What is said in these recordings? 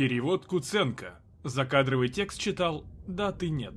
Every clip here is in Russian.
Перевод Куценко. Закадровый текст читал «Да, ты нет».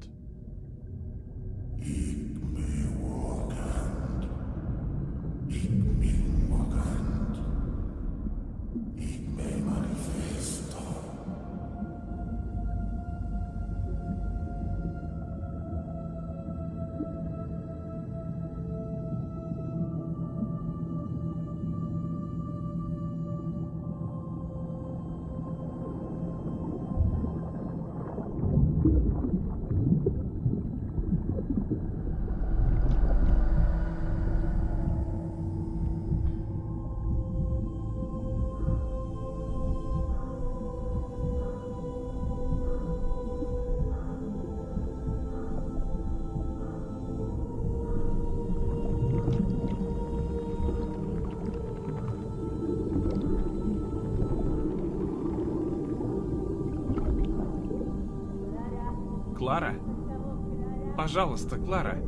Пожалуйста, Клара.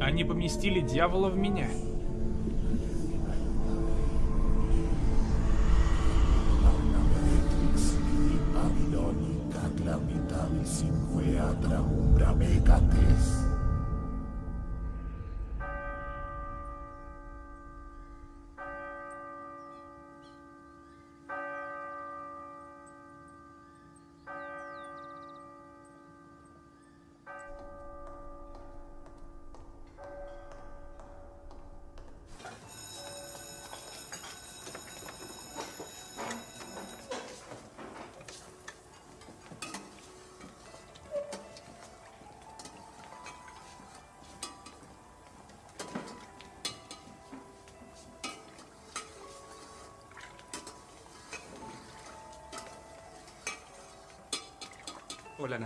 Они поместили дьявола в меня.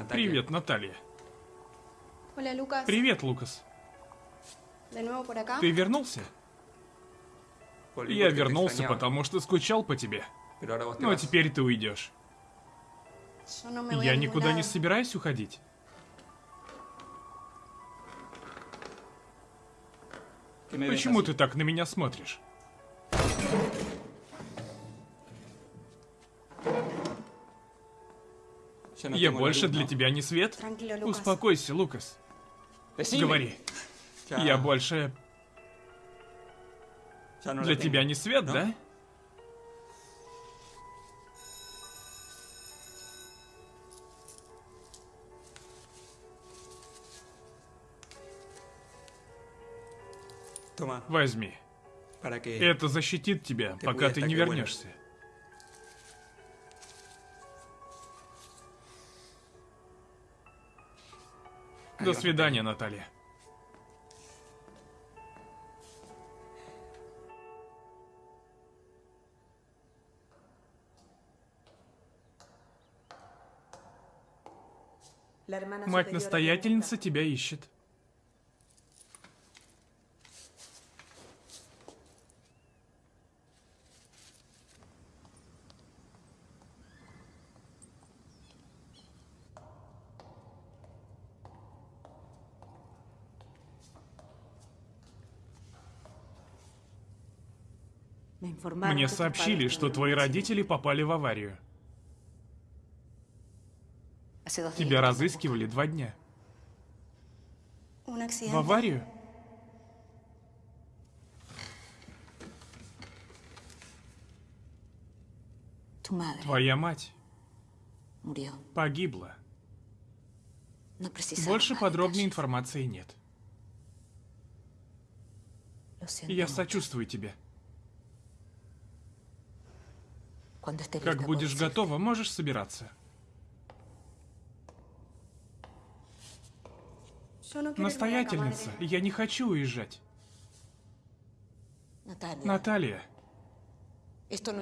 Привет, Наталья. Привет, Лукас. Ты вернулся? Я вернулся, потому что скучал по тебе. Ну а теперь ты уйдешь. Я никуда не собираюсь уходить. ¿Qué me ves Почему ты так на меня смотришь? Я больше для тебя не свет? Успокойся, Лукас. Говори. Я больше la для тебя не свет, ¿no? да? Возьми. Это защитит тебя, пока ты не вернешься. До свидания, Наталья. Мать-настоятельница тебя ищет. Мне сообщили, что твои родители попали в аварию. Тебя разыскивали два дня. В аварию? Твоя мать погибла. Больше подробной информации нет. Я сочувствую тебе. Как будешь готова, можешь собираться. Acá, Настоятельница, я не хочу уезжать. Наталья,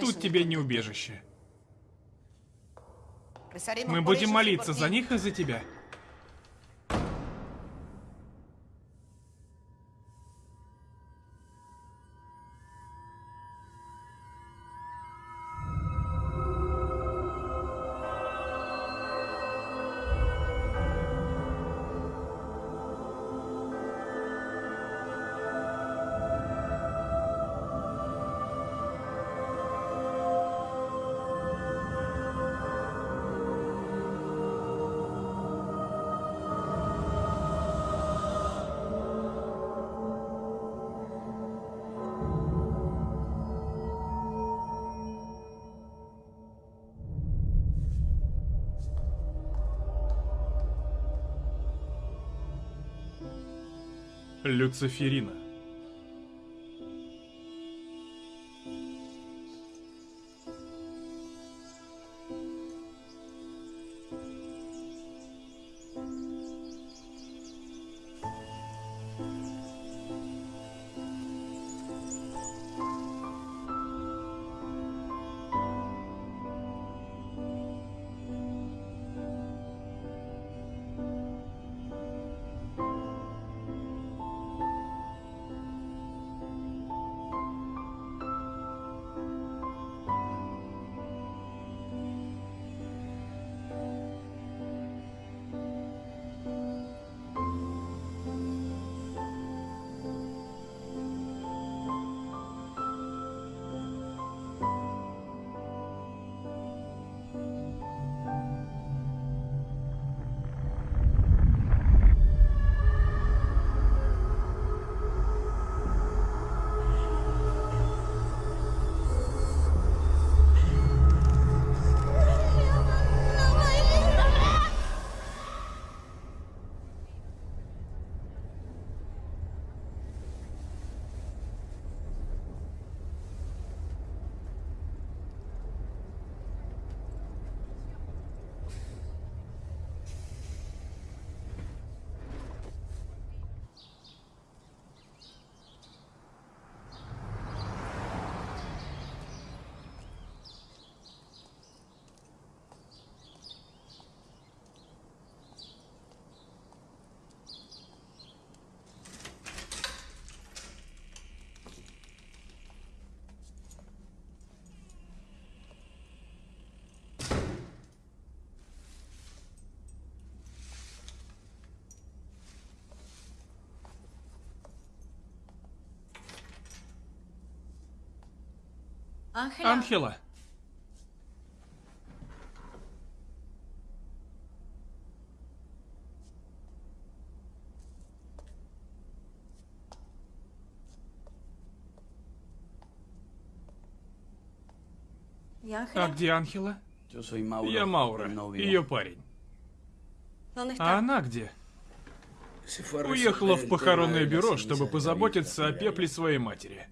тут тебе не убежище. Мы будем молиться за них и за тебя. Люциферина. Анхела. ¿Y А где Анхела? Я Маура, ее парень. ¿Dónde А она где? Уехала в похоронное бюро, чтобы позаботиться о пепле своей матери.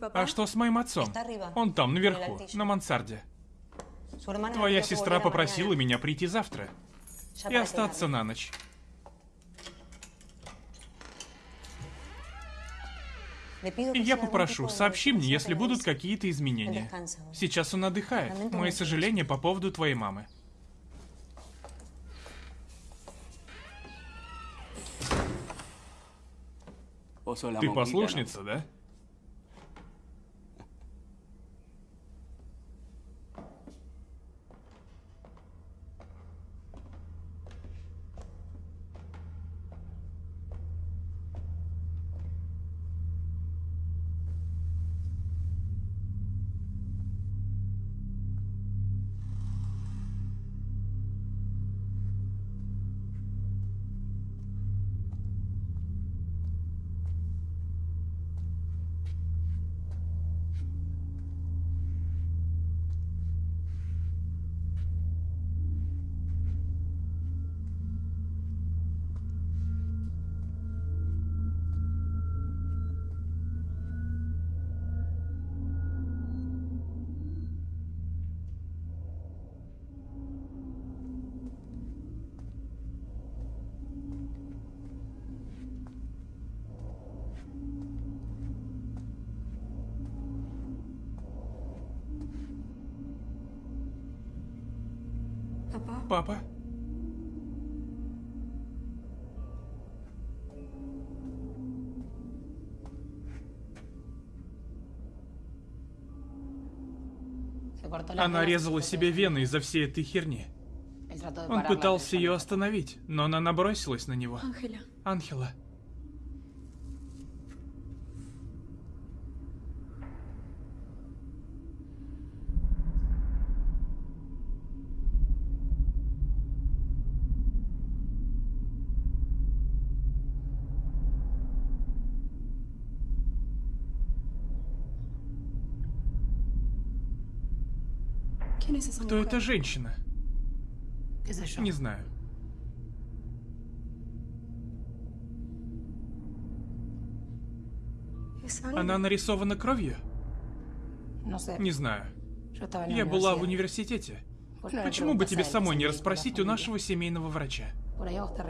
А что с моим отцом? Он там, наверху, на мансарде. Твоя сестра попросила меня прийти завтра и остаться на ночь. И я попрошу, сообщи мне, если будут какие-то изменения. Сейчас он отдыхает. Мои сожаления по поводу твоей мамы. Ты послушница, да? Она резала себе вены из-за всей этой херни. Он пытался ее остановить, но она набросилась на него. Анхела. Кто эта женщина? Не знаю. Она нарисована кровью? Не знаю. Я была в университете. Почему бы тебе самой не расспросить у нашего семейного врача?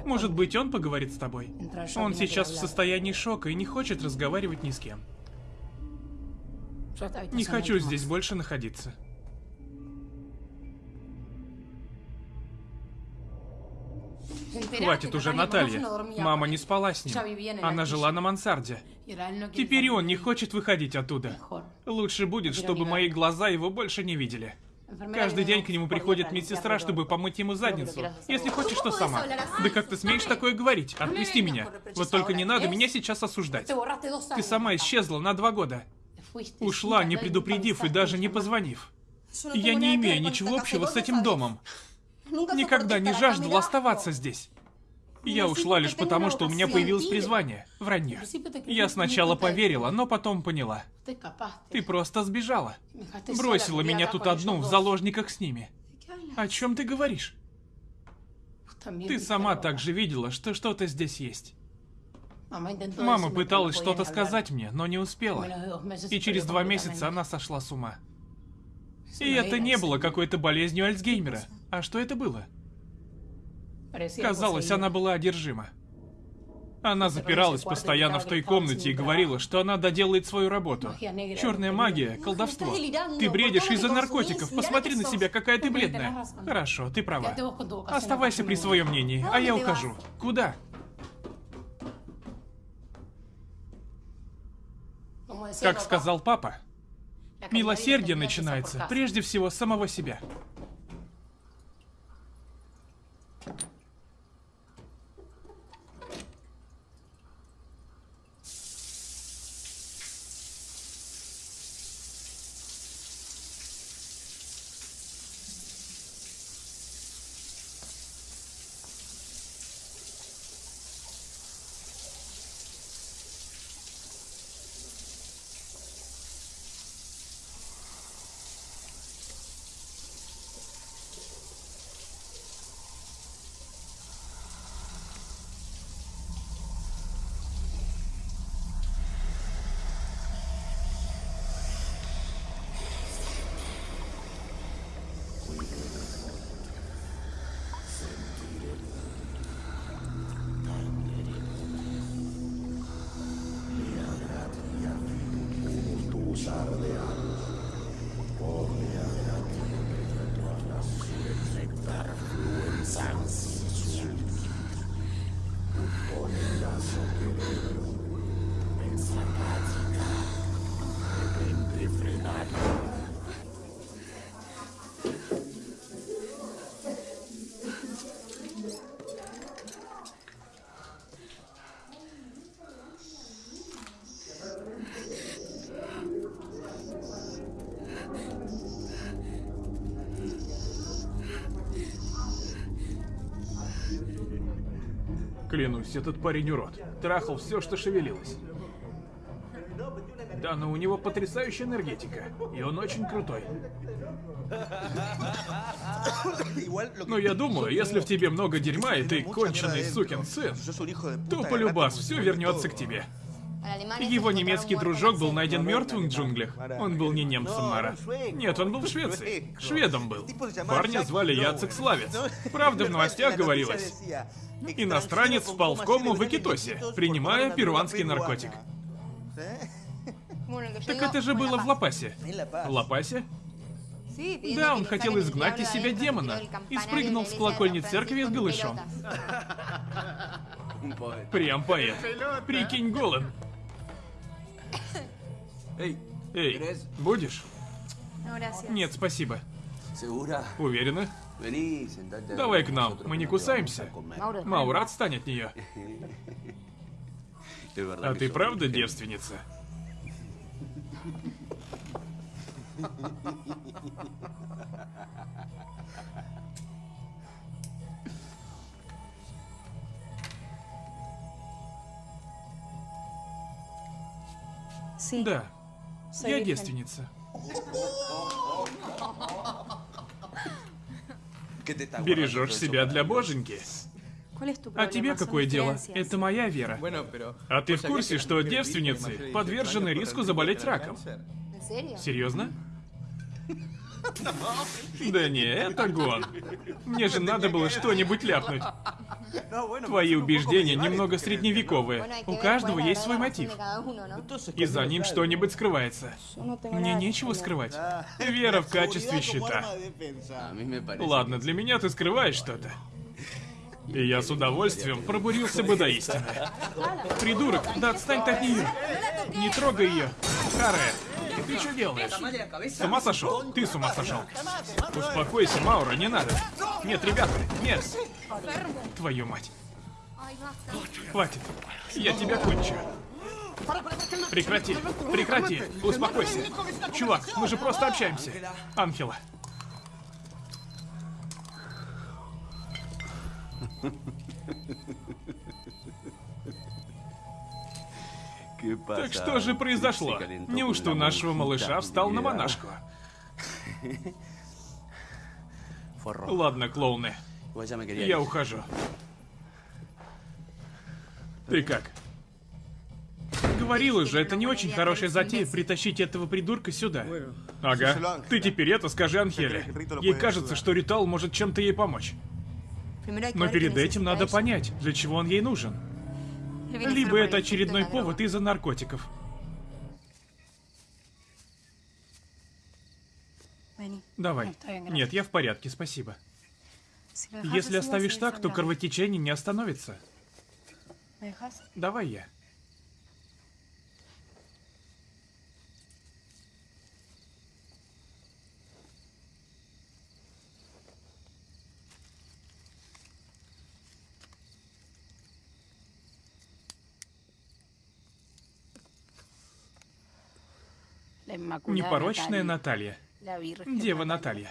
Может быть, он поговорит с тобой? Он сейчас в состоянии шока и не хочет разговаривать ни с кем. Не хочу здесь больше находиться. Хватит уже, Наталья Мама не спала с ним. Она жила на мансарде. Теперь salir. он не хочет выходить оттуда. Лучше будет, чтобы мои глаза его больше не видели. Каждый день к нему приходит медсестра, чтобы помыть ему задницу. Если хочешь, то сама. Да как ты смеешь такое говорить? Отпусти меня. Вот только не надо меня сейчас осуждать. Ты сама исчезла на два года. Ушла, не предупредив и даже не позвонив. И я не имею ничего общего с этим домом. Nunca Никогда не жаждала mirá. оставаться здесь. Я ушла лишь потому, что у меня появилось призвание. Вранье. Я сначала поверила, но потом поняла. Ты просто сбежала. Бросила меня тут одну в заложниках с ними. О чем ты говоришь? Ты сама также видела, что что-то здесь есть. Мама пыталась что-то сказать мне, но не успела. Meses И через два месяца она сошла с ума. И это не было какой-то болезнью Альцгеймера. А что это было? Казалось, она была одержима. Она запиралась постоянно в той комнате и говорила, что она доделает свою работу. Черная магия, колдовство. Ты бредишь из-за наркотиков. Посмотри на себя, какая ты бледная. Хорошо, ты права. Оставайся при своем мнении, а я ухожу. Куда? Как сказал папа, милосердие начинается прежде всего с самого себя. Thank you. Клянусь, этот парень урод. Трахал все, что шевелилось. Да, но у него потрясающая энергетика. И он очень крутой. Но я думаю, если в тебе много дерьма, и ты конченый сукин сын, то полюбас все вернется к тебе. Его немецкий дружок был найден мертвым в джунглях. Он был не немцем, Мара. Нет, он был в Швеции. Шведом был. Парня звали Яцек Славец. Правда, в новостях говорилось. Иностранец впал в кому в Экитосе, принимая перуанский наркотик. Так это же было в Лапасе. В Лапасе? Да, он хотел изгнать из себя демона и спрыгнул с колокольни церкви с голышом. Прям поэт. Прикинь, голым. Ey, Эй, будешь? Gracias. Нет, спасибо. Уверена? Давай к нам, мы не кусаемся. comer. Mauro, Маура отстанет от нее. А ты правда девственница? Да, soy я virgen. девственница. ¿Qué te estás Бережешь себя для боженьки. ¿Cuál es tu А тебе какое дело? Это моя вера. А ты ¿vos в курсе, что девственницы подвержены 18 риску заболеть раком? Серьезно? Да не, это гон. Мне же надо было что-нибудь ляпнуть. Твои убеждения немного средневековые. У каждого есть свой мотив. И за ним что-нибудь скрывается. Мне нечего скрывать. Вера в качестве parece. Ладно, для меня ты скрываешь что-то. И я с удовольствием пробурился бы до истины. Придурок, да отстань от нее. Не трогай ее. Харе, ты что делаешь? С ума сошел? Ты с ума сошел. Успокойся, Маура, не надо. Нет, ребята, нет. Твою мать. Хватит. Я тебя кончу. Прекрати, прекрати, успокойся. Чувак, мы же просто общаемся. Анхела. ¿Qué pasa? Так что же произошло? Неужто нашего малыша встал на habilidad. монашку? Ладно, клоуны, я ухожу. Ты как? Говорила же, это не очень хорошая затея притащить этого придурка сюда. Ага. Ты теперь это скажи Анхеле. Ей кажется, что ритуал может чем-то ей помочь. Но перед этим надо понять, для чего он ей нужен. Либо это очередной повод из-за наркотиков. Давай. Нет, я в порядке, спасибо. Если оставишь так, то кровотечение не остановится. Давай я. Непорочная Наталья. Дева Наталья.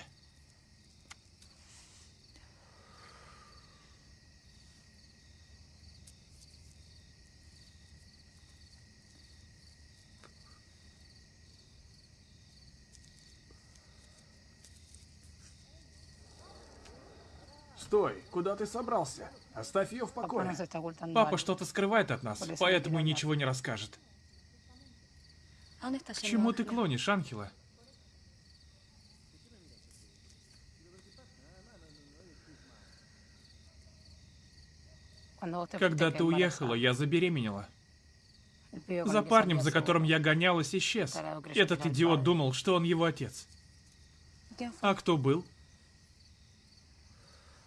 Стой, куда ты собрался? Оставь ее в покое. ocultando Папа что-то скрывает от нас, поэтому и ничего не расскажет. ¿A dónde estás К чему ты клонишь, Анхела? Когда ты уехала, я забеременела. За парнем, за которым я гонялась, исчез. Этот идиот думал, что он его отец. А кто был?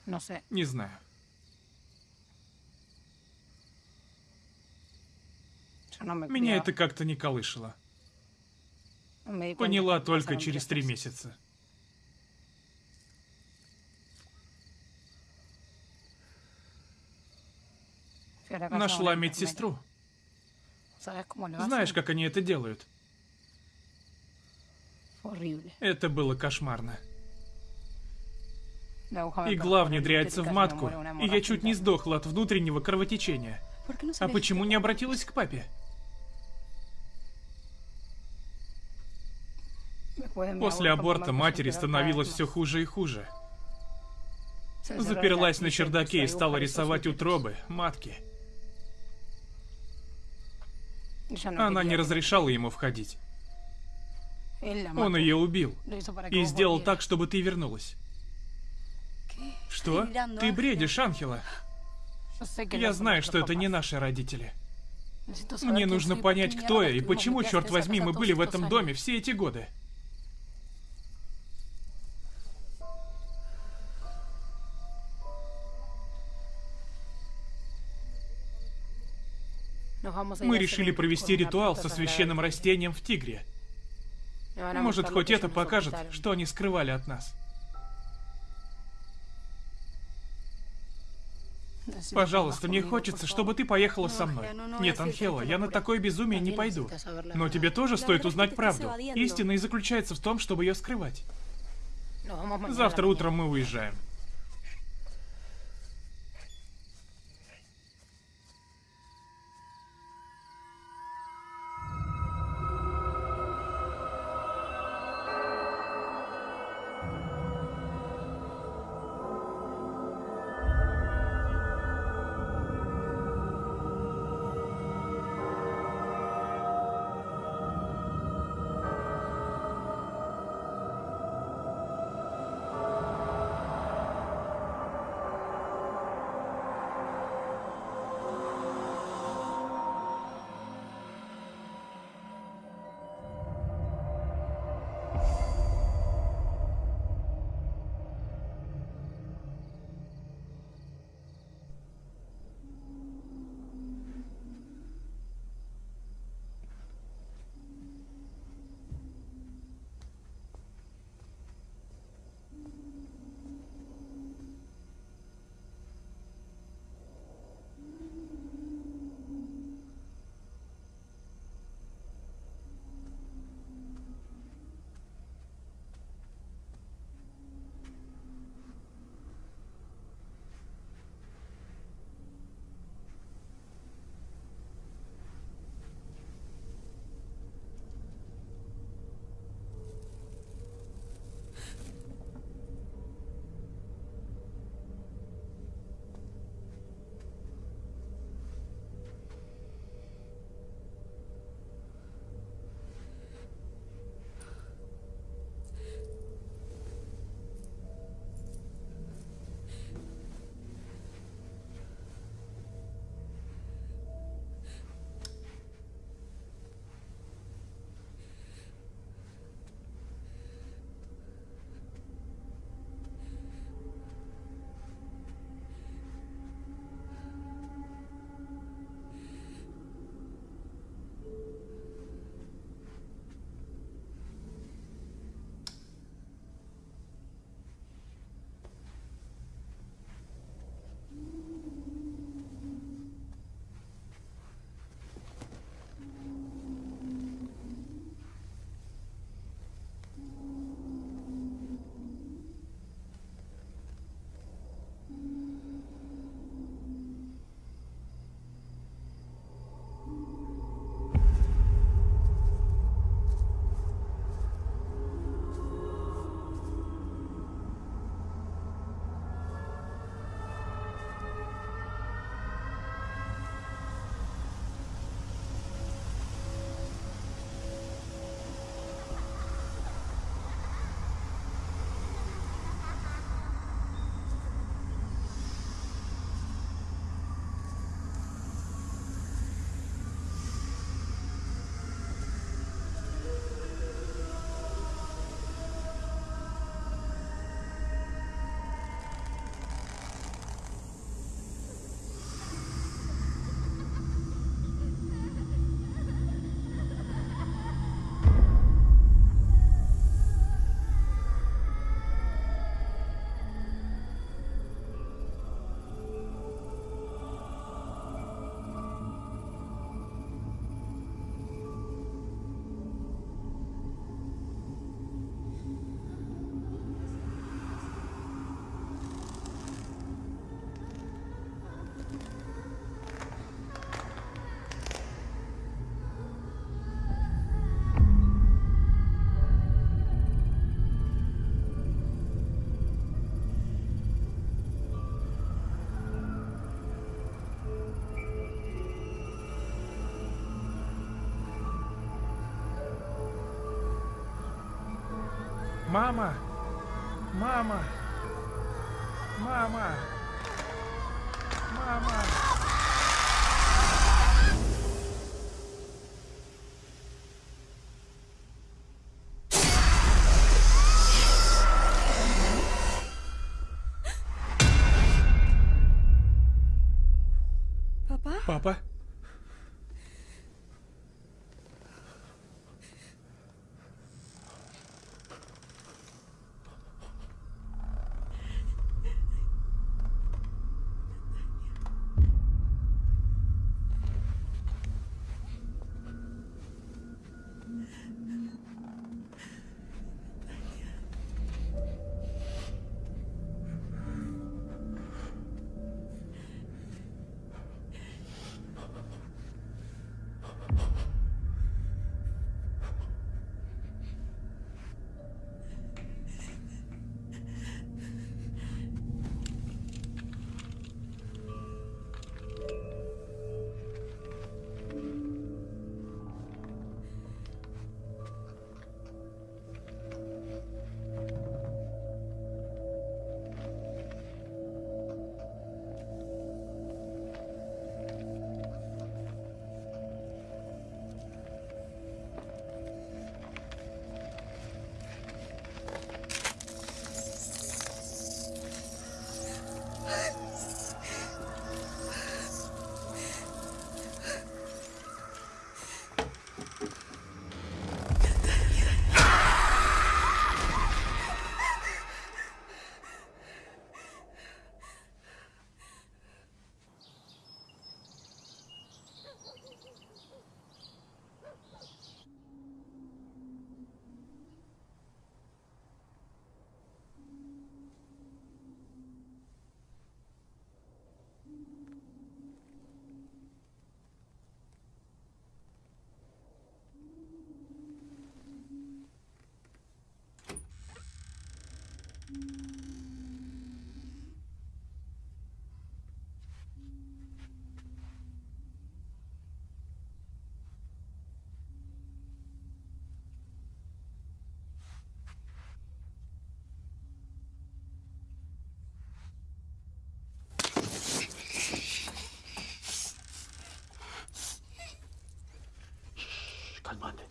Sé. Не знаю. Меня это как-то не колышало. Поняла только через три месяца. Нашла медсестру. Знаешь, как они это делают? Это было кошмарно. Игла en el внедряется в матку, и я чуть не сдохла от внутреннего кровотечения. ¿Por qué no se А почему не обратилась к папе? После аборта матери становилось все хуже и хуже. Заперлась на чердаке и стала рисовать утробы, матки. Она не разрешала ему входить. Он ее убил. И сделал так, чтобы ты вернулась. Что? Ты бредишь, no Я знаю, что это не наши родители. Мне нужно понять, кто я и почему, черт возьми, мы были в этом доме все эти годы. Мы решили провести ритуал со священным растением в Тигре. Может, хоть это покажет, что они скрывали от нас. Пожалуйста, мне хочется, чтобы ты поехала со Ну, мной. ну, ну, Нет, Анхела, я на такое безумие не пойду. Но тебе тоже стоит узнать правду. Истина и заключается в том, чтобы ее скрывать. A la Завтра утром мы уезжаем. Мама! Мама! Мама! Мама! Papá, Папа?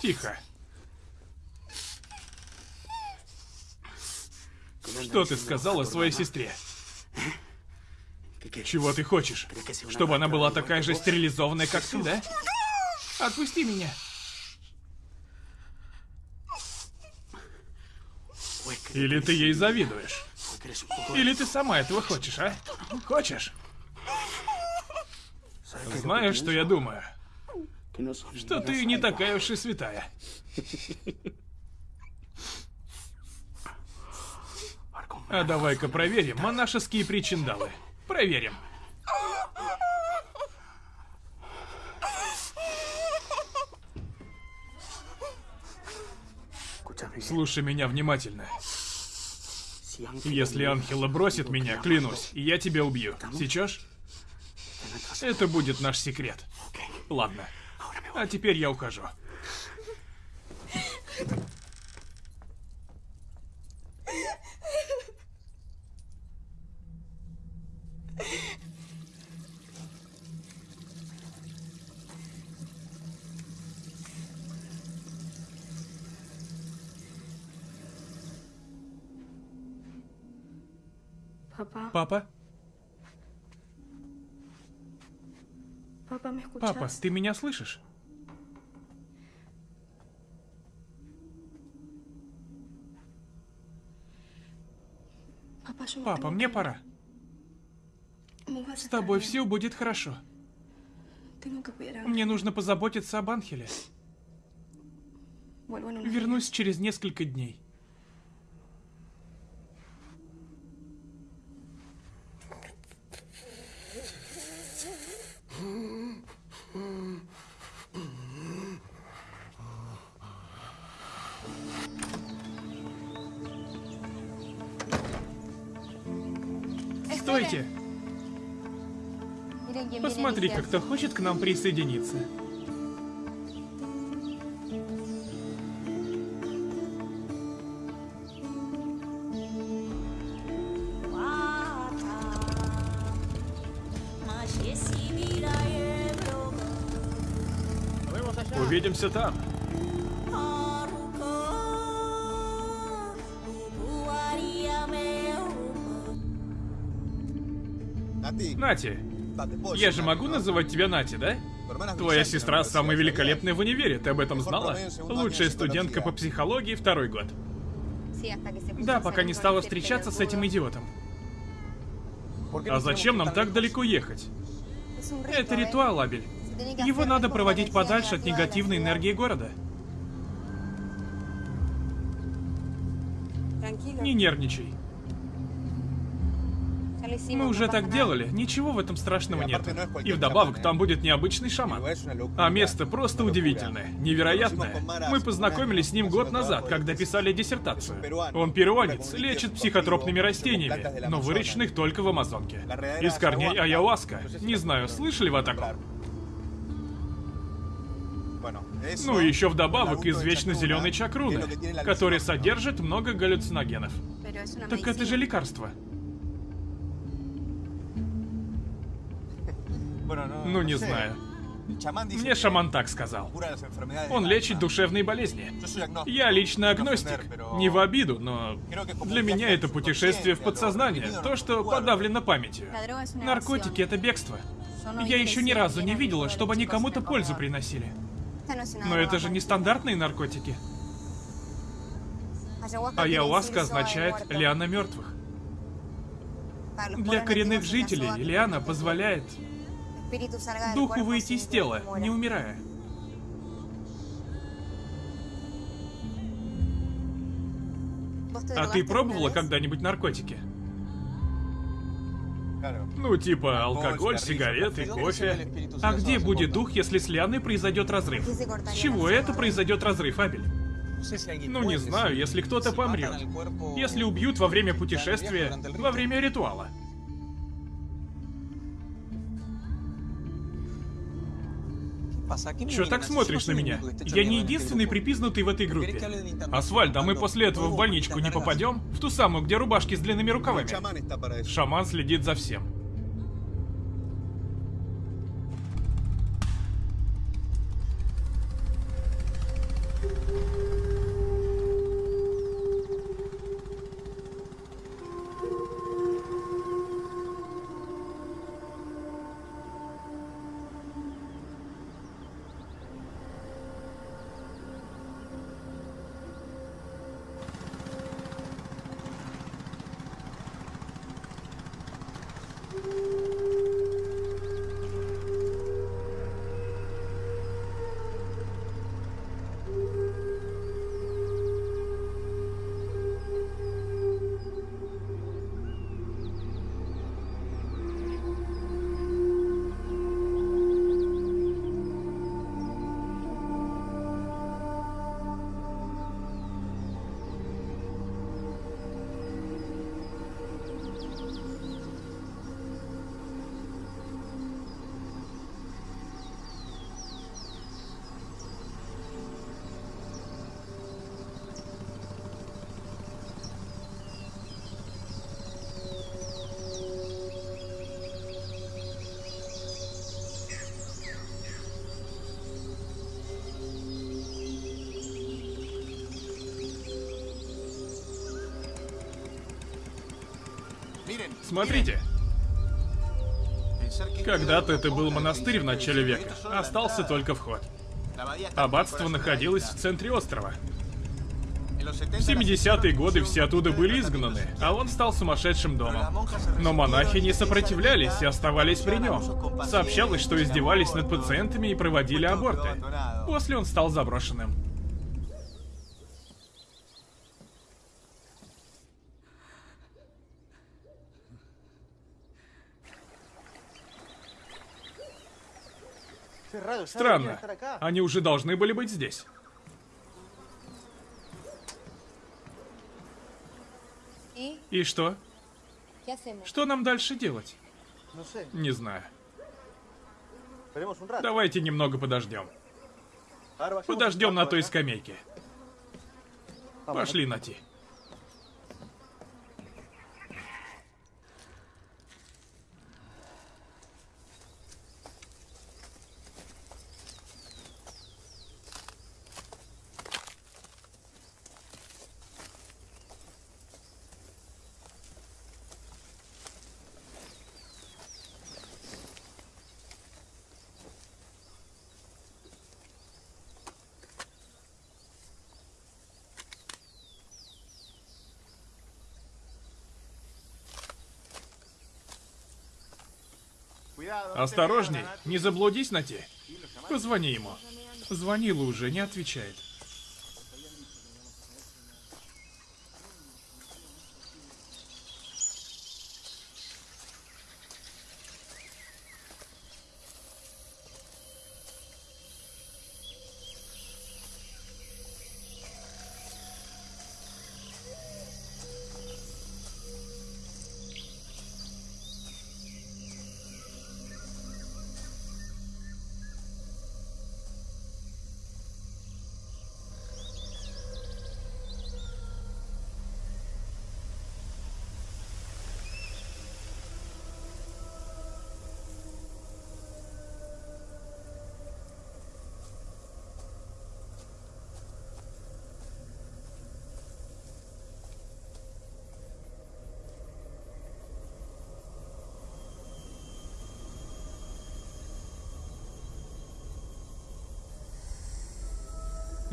Тихо. Что ты сказала своей сестре? Чего ты хочешь? Чтобы она была такая же стерилизованная, как ты, да? Отпусти меня. Или ты ей завидуешь? Или ты сама этого хочешь, а? Хочешь? Знаешь, что я думаю? Что ты не такая уж и святая. А давай-ка проверим монашеские причиндалы. Проверим. Слушай меня внимательно. Если Анхела бросит меня, клянусь, я тебя убью. Сечешь? Это будет наш секрет. Ладно. А теперь я ухожу. papá, Папа? Папа, ты меня слышишь? Папа, мне пора. С тобой все будет хорошо. A Мне нужно позаботиться об Анхеле. Вернусь через несколько дней. кто хочет к нам присоединиться. Увидимся там. Нати, я же могу называть тебя Нати, да? Твоя сестра самая великолепная в универе, ты об этом знала? Лучшая студентка по психологии второй год. Да, пока не стала встречаться с этим идиотом. А зачем нам так далеко ехать? Это ритуал, Абель. Его надо проводить подальше от негативной энергии города. Не нервничай. Мы уже так делали, ничего в этом страшного нет. И вдобавок, там будет необычный шаман. А место просто удивительное, невероятное. Мы познакомились с ним год назад, когда писали диссертацию. Он перуанец, лечит психотропными растениями, но выращенных только в Амазонке. Из корней аяуаска. Не знаю, слышали вы о таком? Ну и еще вдобавок из вечно зеленой чакруны, который содержит много галлюциногенов. Так это же лекарство. Ну не знаю. Мне шаман так сказал. Он лечит душевные болезни. Я лично агностик. Не в обиду, но для меня это путешествие в подсознание. То, что подавлено памятью. Наркотики — это бегство. Я еще ни разу не видела, чтобы они кому-то пользу приносили. Но это же не стандартные наркотики. Аяуаска означает «лиана мертвых». Для коренных жителей лиана позволяет духу выйти из тела, не умирая. А ты пробовала когда-нибудь наркотики? Ну, типа алкоголь, сигареты, кофе. А где будет дух, если с Лианой произойдет разрыв? С чего это произойдет разрыв, Абель? Ну, не знаю, если кто-то помрет. Если убьют во время путешествия, во время ритуала. Чё так смотришь на меня? Я не единственный припизнутый в этой группе. Асфальт, а мы после этого в больничку не попадем? В ту самую, где рубашки с длинными рукавами. Шаман следит за всем. Смотрите. Когда-то это был монастырь в начале века. Остался только вход. Аббатство находилось в центре острова. В 70-е годы все оттуда были изгнаны, а он стал сумасшедшим домом. Но монахи не сопротивлялись и оставались при нем. Сообщалось, что издевались над пациентами и проводили аборты. После он стал заброшенным. Странно. Они уже должны были быть здесь. И что? Что нам дальше делать? Не знаю. Давайте немного подождем. Подождем на той скамейке. Пошли, Нати. Осторожней, не заблудись на те. Позвони ему. Звонила уже, не отвечает.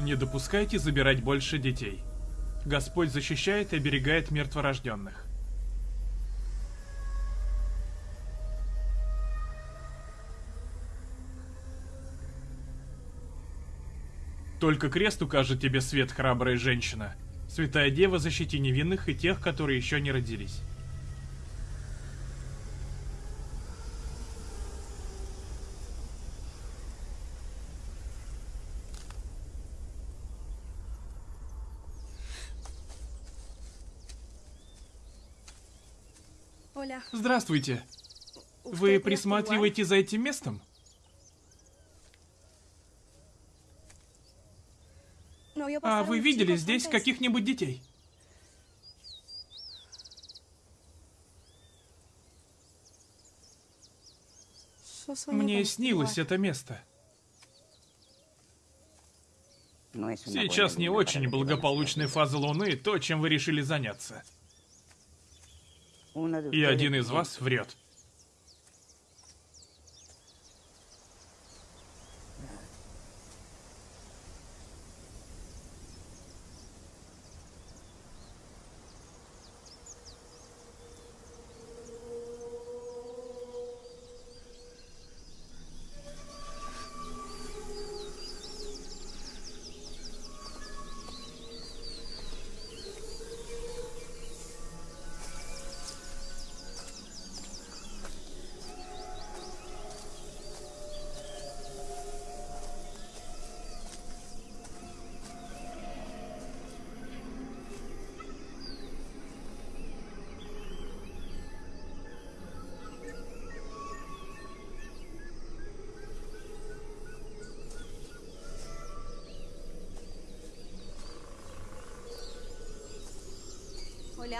Не допускайте забирать больше детей. Господь защищает и оберегает мертворожденных. Только крест укажет тебе свет, храбрая женщина. Святая Дева, защити невинных и тех, которые еще не родились. Здравствуйте. Вы присматриваете за этим местом? Vio А вы unos видели здесь каких-нибудь детей? Мне снилось это место. Una Сейчас не очень благополучная фаза Луны, то, чем вы решили заняться. И один из вас врет.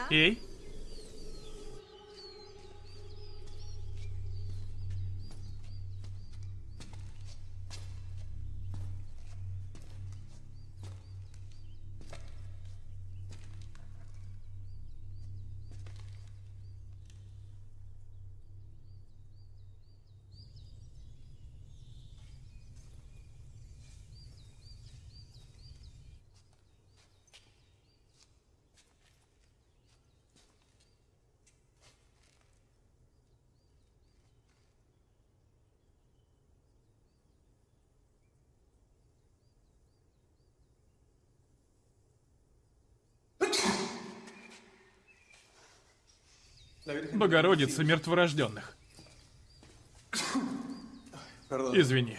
Hola. Эй, Богородица мертворожденных. Извини.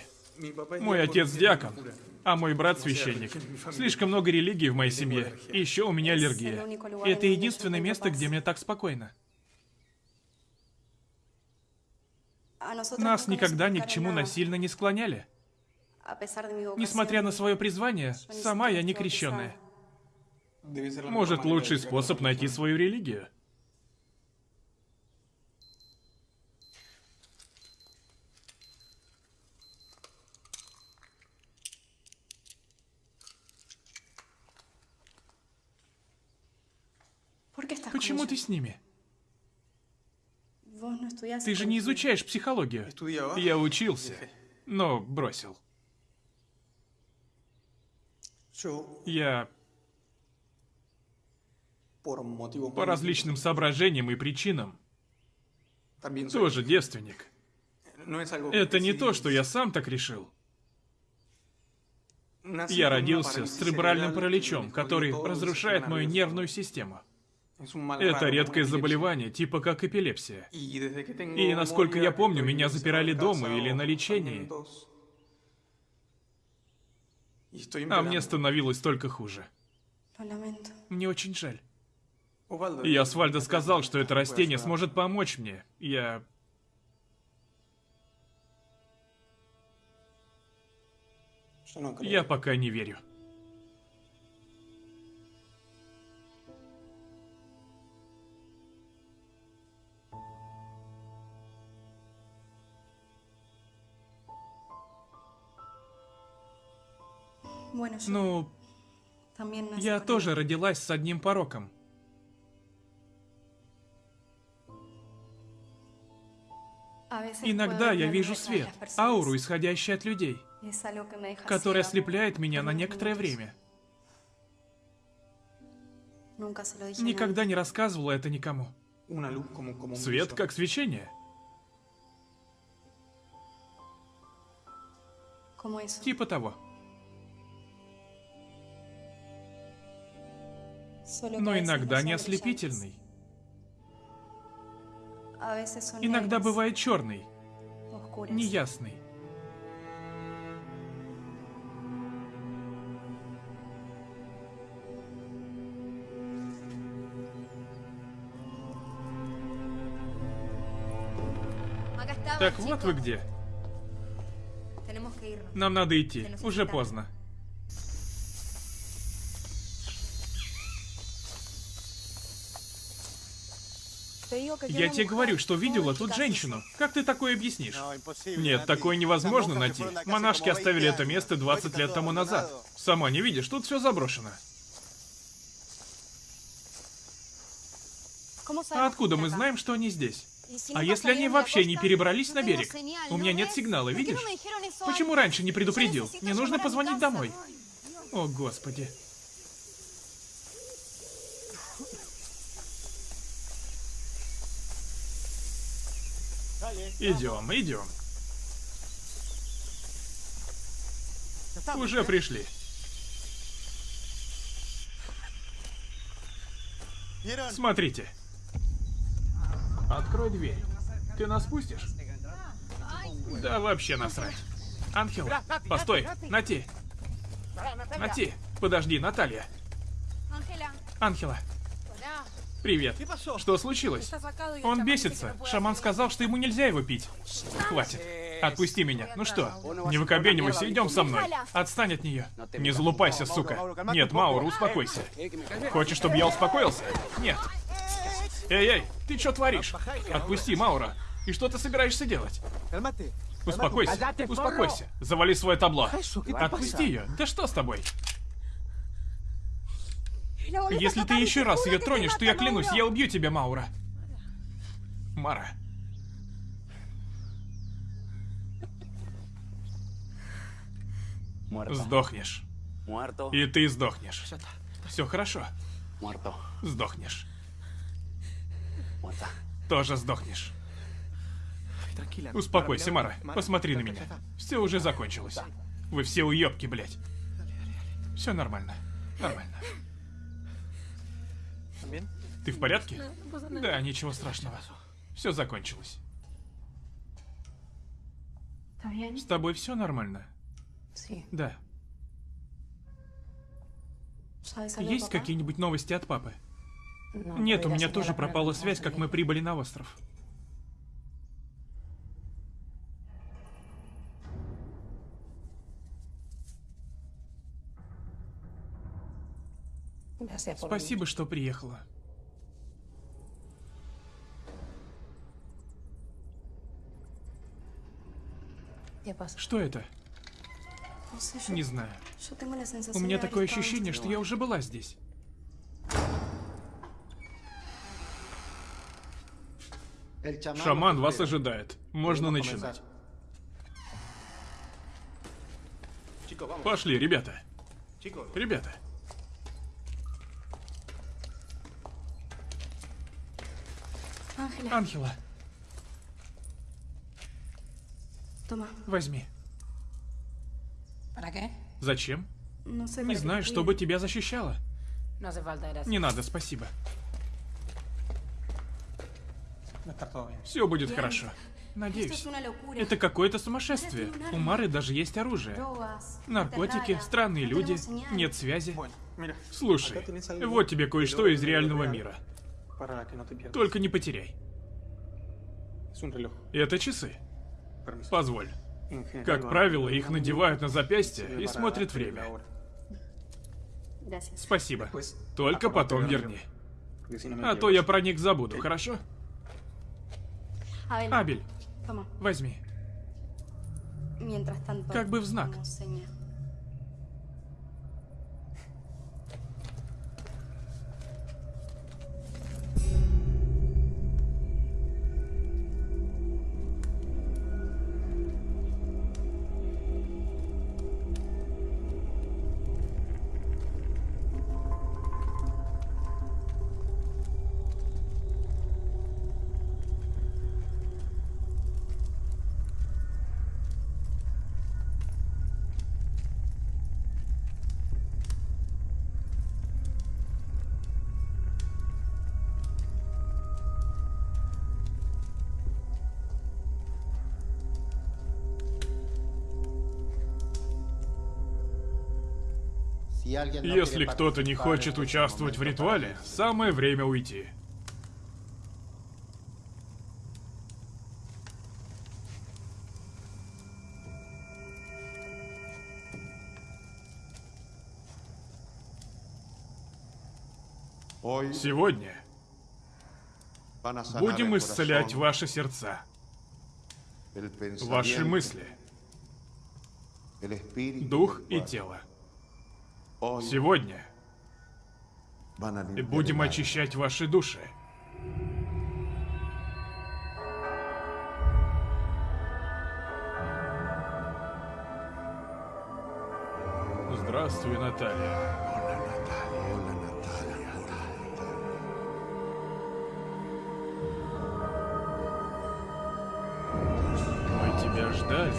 Мой отец диакон, а мой брат священник. Слишком много религий в моей семье. И еще у меня аллергия. И это единственное место, где мне так спокойно. Нас никогда ни к чему насильно не склоняли. Несмотря на свое призвание, сама я не крещенная. Может, лучший способ найти свою религию. Почему ты с ними? Estudiás Ты же не изучаешь психологию. Я учился, но бросил. Я по различным соображениям и причинам тоже девственник. Это не то, что я сам так решил. Я родился с церебральным параличом, который разрушает мою нервную систему. Это редкое заболевание, типа как эпилепсия. И насколько я помню, меня запирали дома или на лечении. А мне становилось только хуже. Мне очень жаль. И Асфальдо сказал, что это растение сможет помочь мне. Я... Я пока не верю. Ну, я тоже родилась с одним пороком. Иногда я вижу свет, ауру, исходящую от людей, которая ослепляет меня на некоторое время. Никогда не рассказывала это никому. Свет как свечение. Типа того. Но иногда не ослепительный. Иногда бывает черный, неясный. Так вот вы где. Нам надо идти. Уже поздно. Я тебе говорю, что видела тут женщину. Как ты такое объяснишь? Нет, такое невозможно найти. Монашки оставили это место 20 лет тому назад. Сама не видишь, тут все заброшено. ¿Cómo А откуда мы знаем, что они здесь? А если они вообще не перебрались на берег? У меня ¿no нет сигнала, ¿Por qué видишь? Почему раньше не предупредил? Мне нужно позвонить домой. О, господи. Идем, идем. Уже пришли. Смотрите. Открой дверь. Ты нас пустишь? Да вообще насрать. Ангел, постой, Нати. Нати, подожди, Наталья. Hola. Привет. Что случилось? Он бесится. Шаман сказал, что ему нельзя его пить. Хватит. Отпусти меня. Ну что, не выкобенивайся, идем со мной. Отстань от нее. Не залупайся, сука. Нет, Маура, успокойся. Хочешь, чтобы я успокоился? Нет. Эй-эй, ты что творишь? Отпусти, Маура. И что ты собираешься делать? Успокойся, успокойся. Завали свое табло. Отпусти ее. Да что с тобой? Если ты еще раз ее тронешь, то я клянусь, я убью тебя, Маура. Мара. Сдохнешь. И ты сдохнешь. Все хорошо. Сдохнешь. Тоже сдохнешь. Успокойся, Мара. Посмотри на меня. Все уже закончилось. Вы все уебки, блядь. Все нормально. Нормально. Ты в порядке? Да, ничего страшного. Все закончилось. С тобой все нормально? Да. ¿Sabes algo, Есть какие-нибудь новости от папы? No, Нет, у меня тоже пропала связь, как мы прибыли на остров. Спасибо, что приехала. Что это? Yo, Не знаю. У меня такое ощущение, что я уже была здесь. Шаман вас ожидает. Можно начинать. Пошли, ребята. Ребята. Анхела. Toma. Возьми. Зачем? Sé. Не знаю, чтобы тебя защищало. Не надо, спасибо. Все будет хорошо. Надеюсь. Это какое-то сумасшествие. У Мары даже есть оружие. Наркотики, странные люди, нет связи. Слушай, вот тебе кое-что из реального мира. Только не потеряй. Это часы. Позволь. Как правило, их надевают на запястье и смотрят время. Спасибо. Только потом верни. А то я про них забуду, хорошо? Абель, возьми. Как бы в знак. Если кто-то не хочет участвовать в ритуале, самое время уйти. Сегодня будем исцелять ваши сердца, ваши мысли, дух и тело. Сегодня будем очищать ваши души. Здравствуй, Наталья. Мы тебя ждали.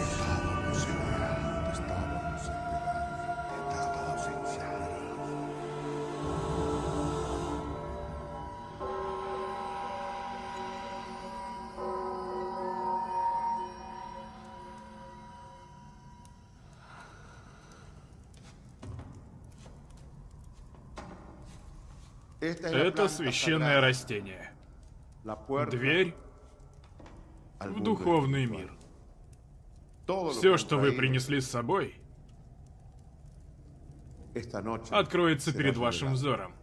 Это священное растение. Дверь в духовный мир. Все, что вы принесли с собой, откроется перед вашим взором.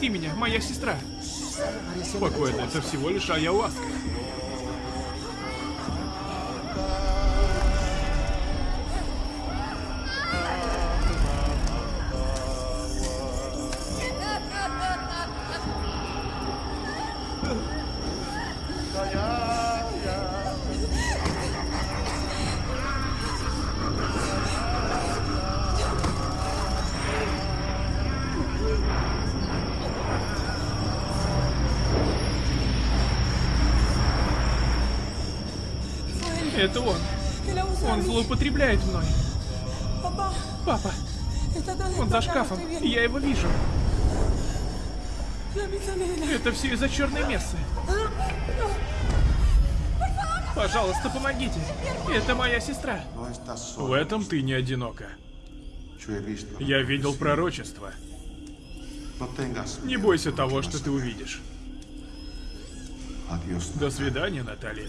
Отпусти меня, моя сестра. Спокойно, это всего лишь ayahuasca. Злоупотребляет мной. Папа, он за шкафом. Я его вижу. Это все из-за черной мессы. Пожалуйста, помогите. Это моя сестра. В этом ты не одинока. Я видел пророчество. Не бойся того, что ты увидишь. До свидания, Наталья.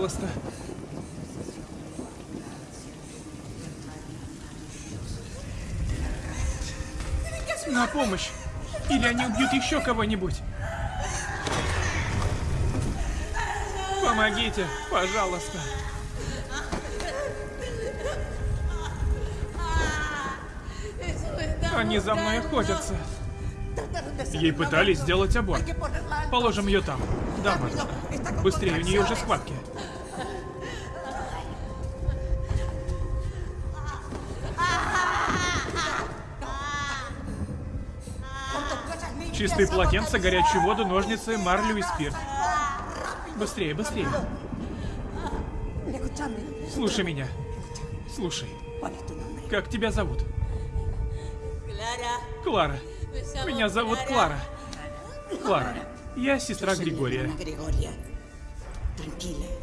Пожалуйста. На помощь. Или они убьют еще кого-нибудь. Помогите, пожалуйста. Они за мной охотятся. Ей пытались сделать аборт. Положим ее там. Да. Быстрее, у нее уже схватки. Чистые полотенца, горячую воду, ножницы, марлю и спирт. Быстрее, быстрее. Слушай меня. Слушай. Как тебя зовут? Клара. Меня зовут Клара. Клара. Я сестра Григория.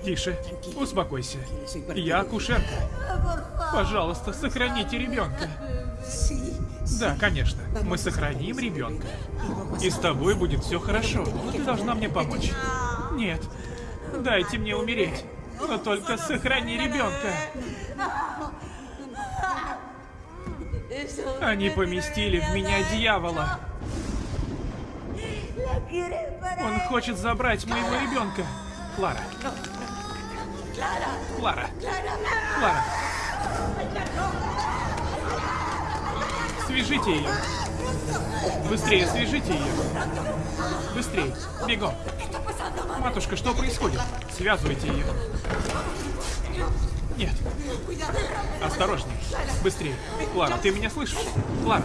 Тише, успокойся. Я акушерка. Пожалуйста, сохраните ребенка. Да, конечно. Мы сохраним ребенка. И с тобой будет все хорошо. Ты должна мне помочь. Нет. Дайте мне умереть. Но только сохрани ребенка. Они поместили в меня дьявола. Он хочет забрать моего ребенка. Клара. Клара. Клара. Свяжите ее. Быстрее свяжите ее. Быстрее. Бегом. Матушка, что происходит? Связывайте ее. Нет. Осторожней. Быстрее. Клара, ты меня слышишь? Клара.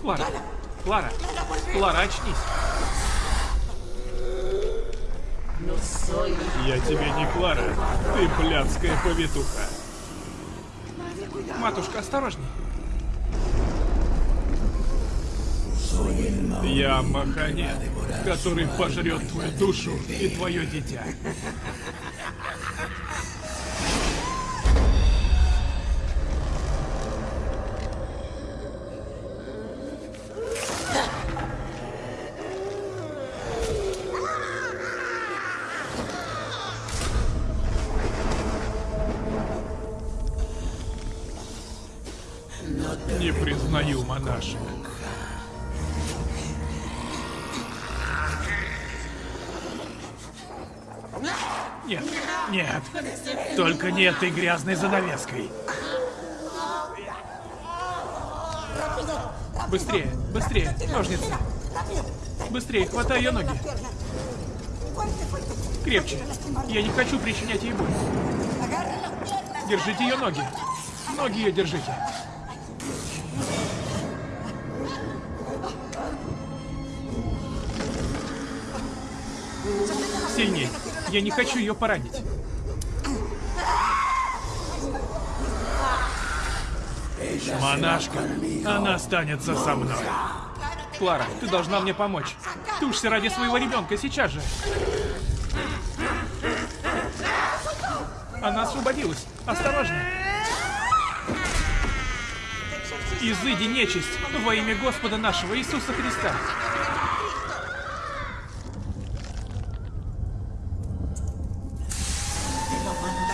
Клара. Клара. Клара, очнись. Я тебе не Клара. Ты блядская повитуха. Матушка, осторожней. Я Маханет, который пожрет твою душу и твое дитя. Не этой грязной занавеской. Быстрее, быстрее, ножницы. Быстрее, хватай ее ноги. Крепче. Я не хочу причинять ей боль. Держите ее ноги. Ноги ее держите. Сильней. Я не хочу ее поранить. Монашка, она останется со мной. Клара, ты должна мне помочь. Тушься ради своего ребенка сейчас же. Она освободилась. Осторожно. Изыди нечисть во имя Господа нашего Иисуса Христа.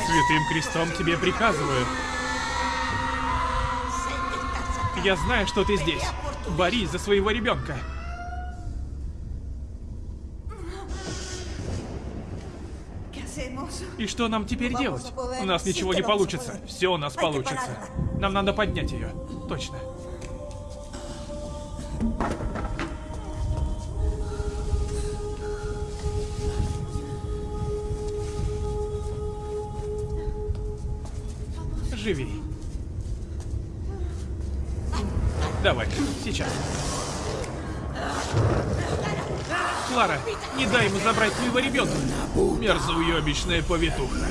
Святым крестом тебе приказываю. Я знаю, что ты здесь. Борись за своего ребенка. И что нам теперь делать? У нас ничего не получится. Все у нас получится. Нам надо поднять ее. Точно. Живи. Давай, сейчас. Клара, не дай ему забрать твоего ребенка. Мерзоуебищная повитуха.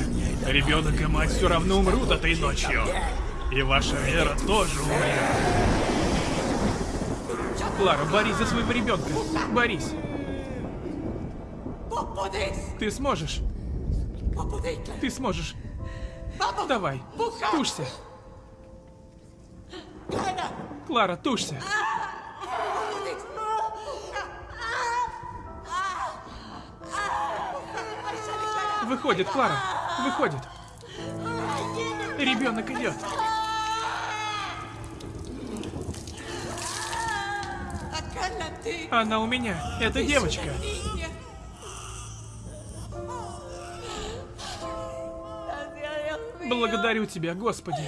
Ребенок и мать все равно умрут этой ночью. И ваша вера тоже умрет. Клара, борись за своего ребенка. Борись. Ты сможешь. Ты сможешь. Давай, тушься. Клара, тушься. Выходит, Клара. Выходит. Ребенок идет. Она у меня. Это девочка. Благодарю тебя, Господи.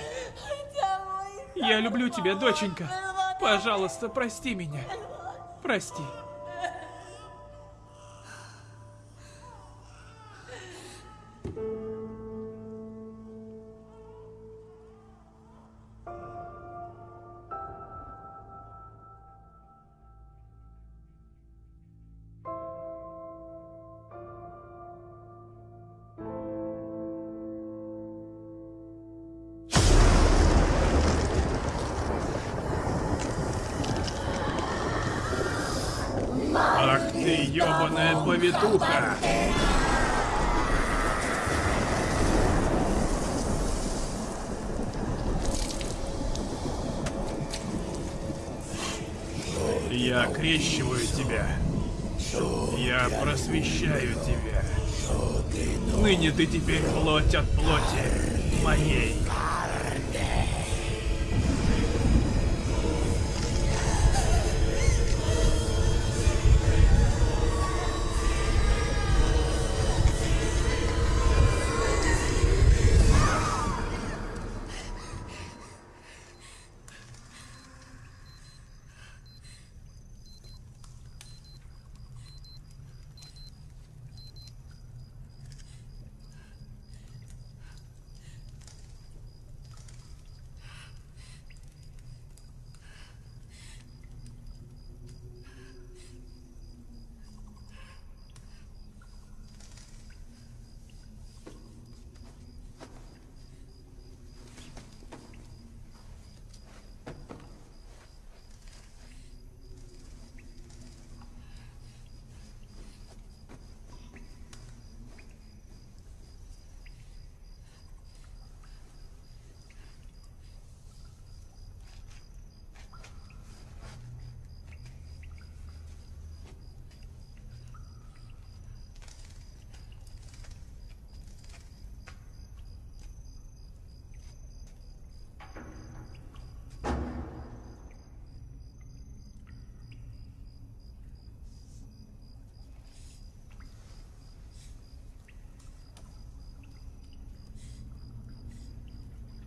Я люблю тебя, доченька. Пожалуйста, прости меня. Прости.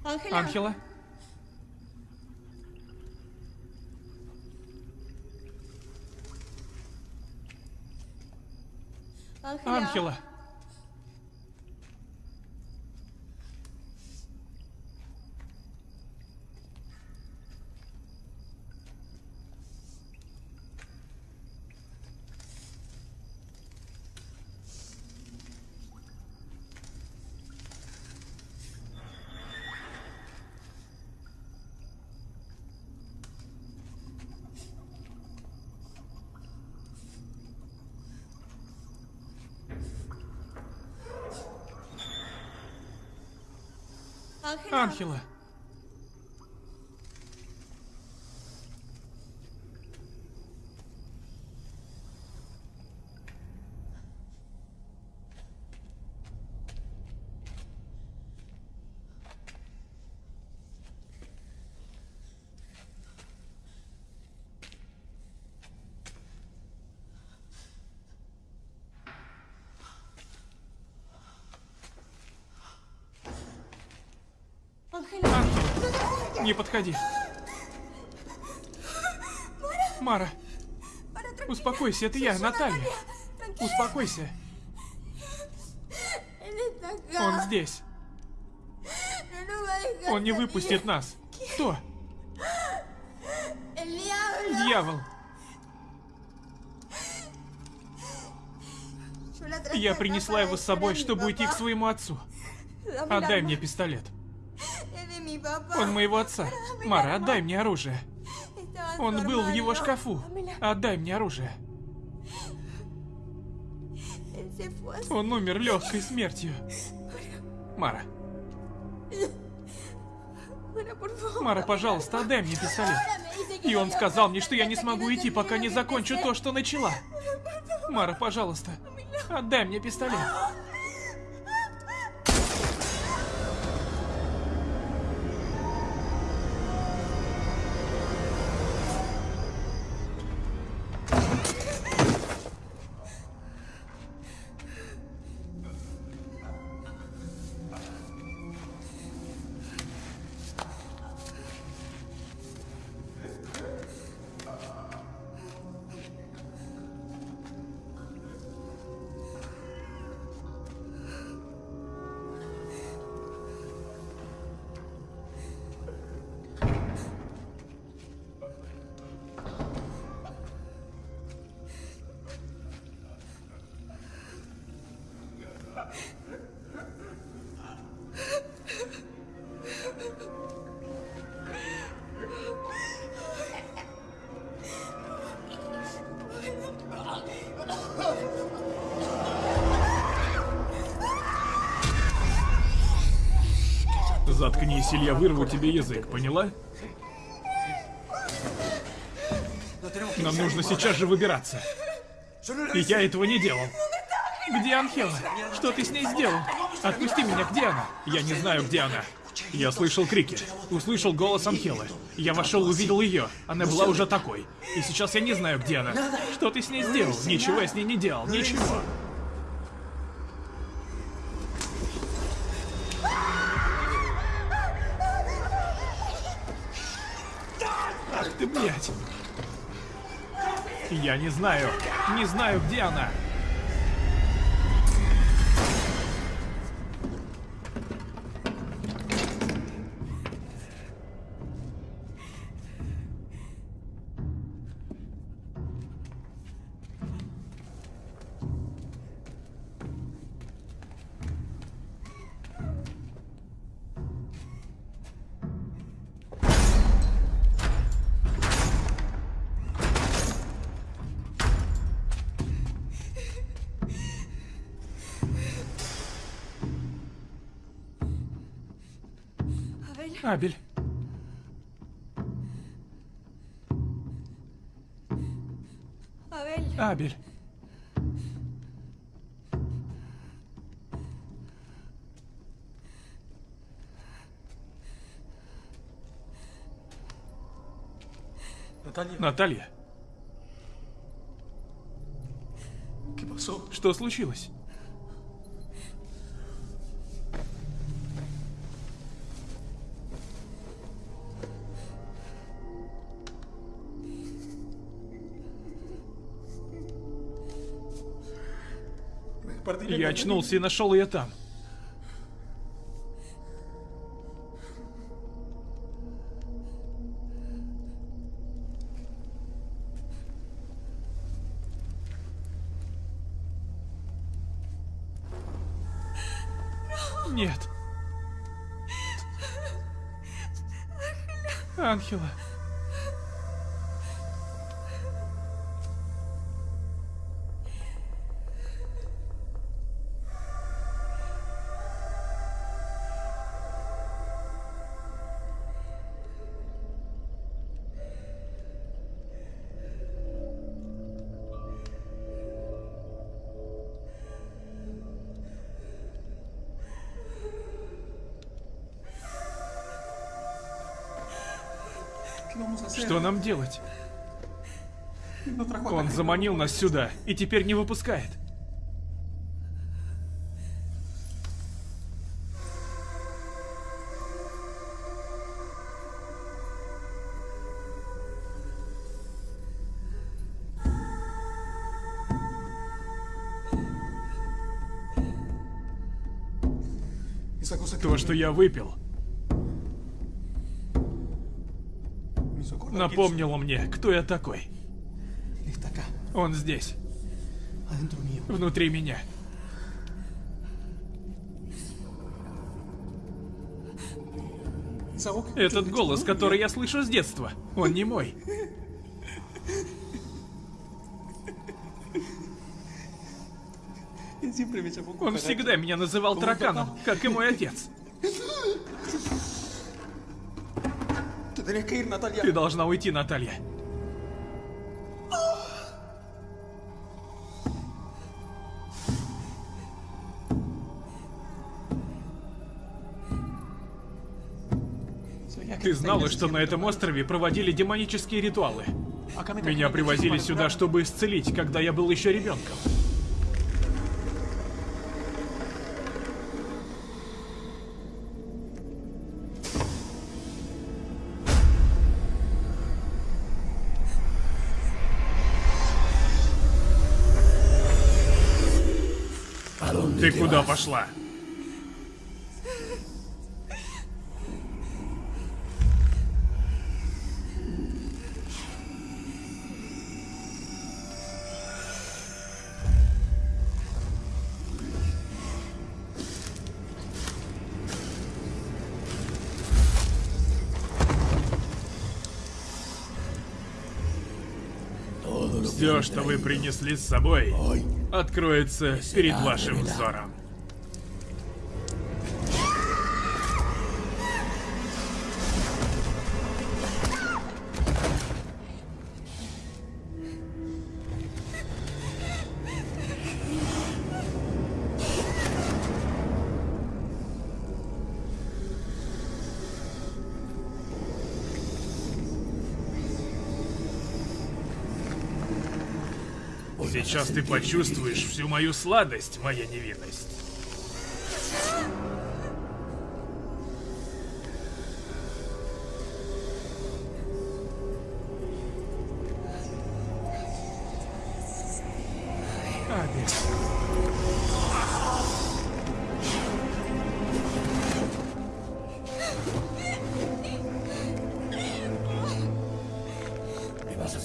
Анхела? Ángela. Анхела! Анхела! Ángela. Анхела! Не подходи! Мара! Успокойся, это я, Наталья! Успокойся! Он здесь! Он не выпустит нас! Кто? Дьявол! Я принесла его с собой, чтобы уйти к своему отцу. Отдай мне пистолет. Он моего отца. Мара, отдай мне оружие. Он был в его шкафу. Отдай мне оружие. Он умер легкой смертью. Мара. Мара, пожалуйста, отдай мне пистолет. И он сказал мне, что я не смогу идти, пока не закончу то, что начала. Мара, пожалуйста, отдай мне пистолет. Или я вырву тебе язык, поняла? Нам нужно сейчас же выбираться. И я этого не делал. Где Анхела? Что ты с ней сделал? Отпусти меня, где она? Я не знаю, где она. Я слышал крики, услышал голос Анхелы. Я вошел, увидел ее. Она была уже такой. И сейчас я не знаю, где она. Что ты с ней сделал? Ничего я с ней не делал, ничего. Я не знаю. Не знаю, где она. Абель. Абель. Наталья, Наталья, что случилось? Очнулся и нашел ее там. Что нам делать? A Он заманил нас сюда и теперь не выпускает. То, что я выпил, напомнило мне, кто я такой. Он здесь, внутри меня. Этот голос, который я слышу с детства, он не мой. Он всегда меня называл тараканом, как и мой отец. Ты должна уйти, Наталья. Ты знала, что на этом острове проводили демонические ритуалы. Me Меня привозили para сюда, чтобы исцелить, когда я был еще ребенком. Пошла? Все, что вы принесли с собой, откроется перед вашим взором. Сейчас ты почувствуешь всю мою сладость, моя невинность.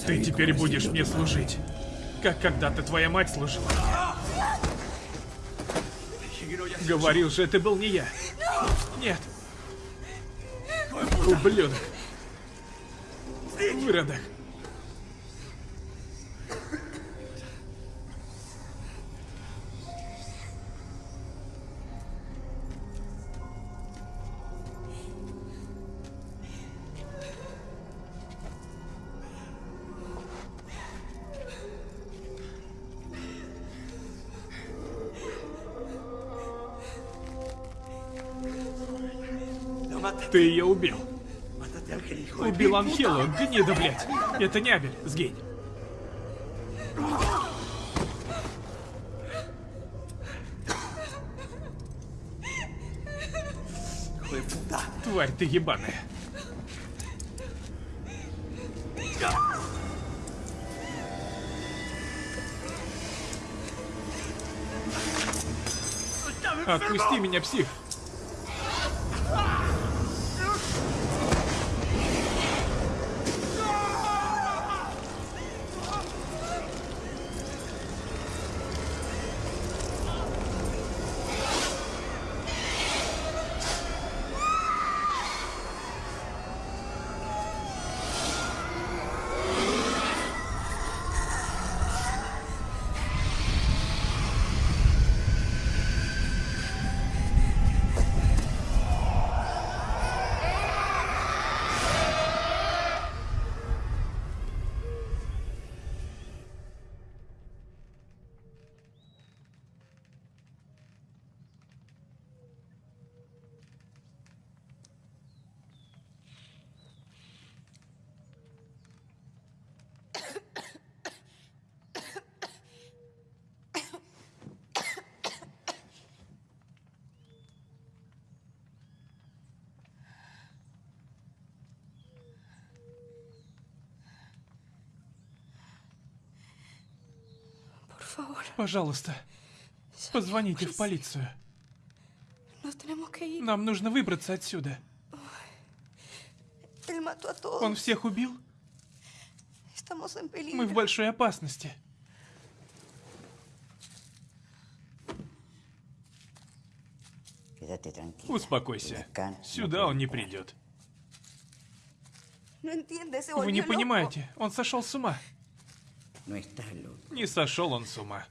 Ты теперь будешь мне служить, как когда-то твоя мать служила. Говорил же, это был не я. Нет. Ублюдок. Выродок. Убил Анхелу, гнида, блядь. Это не Абель, сгинь. Тварь ты ебаная. Отпусти меня, псих. Пожалуйста, позвоните в полицию. Нам нужно выбраться отсюда. Он всех убил? Мы в большой опасности. Успокойся. Сюда он не придет. Вы не понимаете, он сошел с ума. Loco. Не сошел он с ума.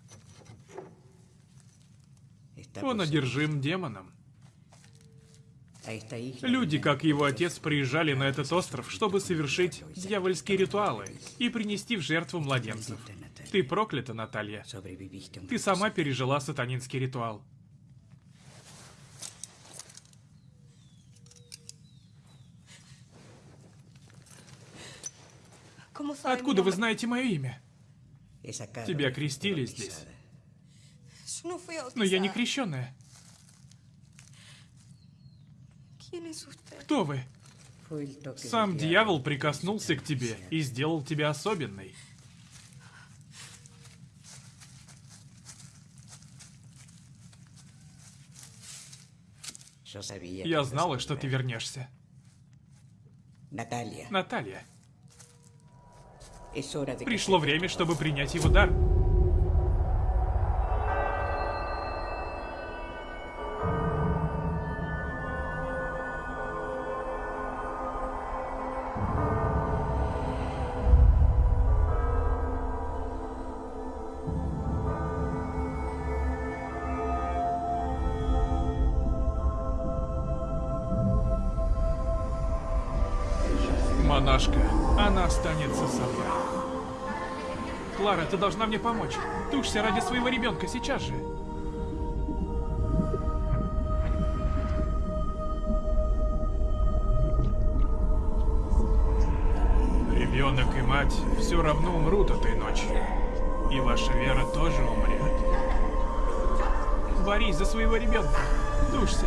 Он одержим демоном. Люди, как его отец, приезжали на этот остров, чтобы совершить дьявольские ритуалы и принести в жертву младенцев. Ты проклята, Наталья. Ты сама пережила сатанинский ритуал. ¿Cómo sabe mi Откуда вы знаете мое имя? Тебя крестили здесь. Но я не крещенная. Кто вы? Сам дьявол прикоснулся к тебе и сделал тебя особенной. Я знала, что ты вернешься. Наталья, que пришло время, чтобы принять его дар. Ты должна мне помочь. Тушься ради своего ребенка сейчас же. Ребенок и мать все равно умрут этой ночью. И ваша вера тоже умрет. Борись за своего ребенка. Тушься.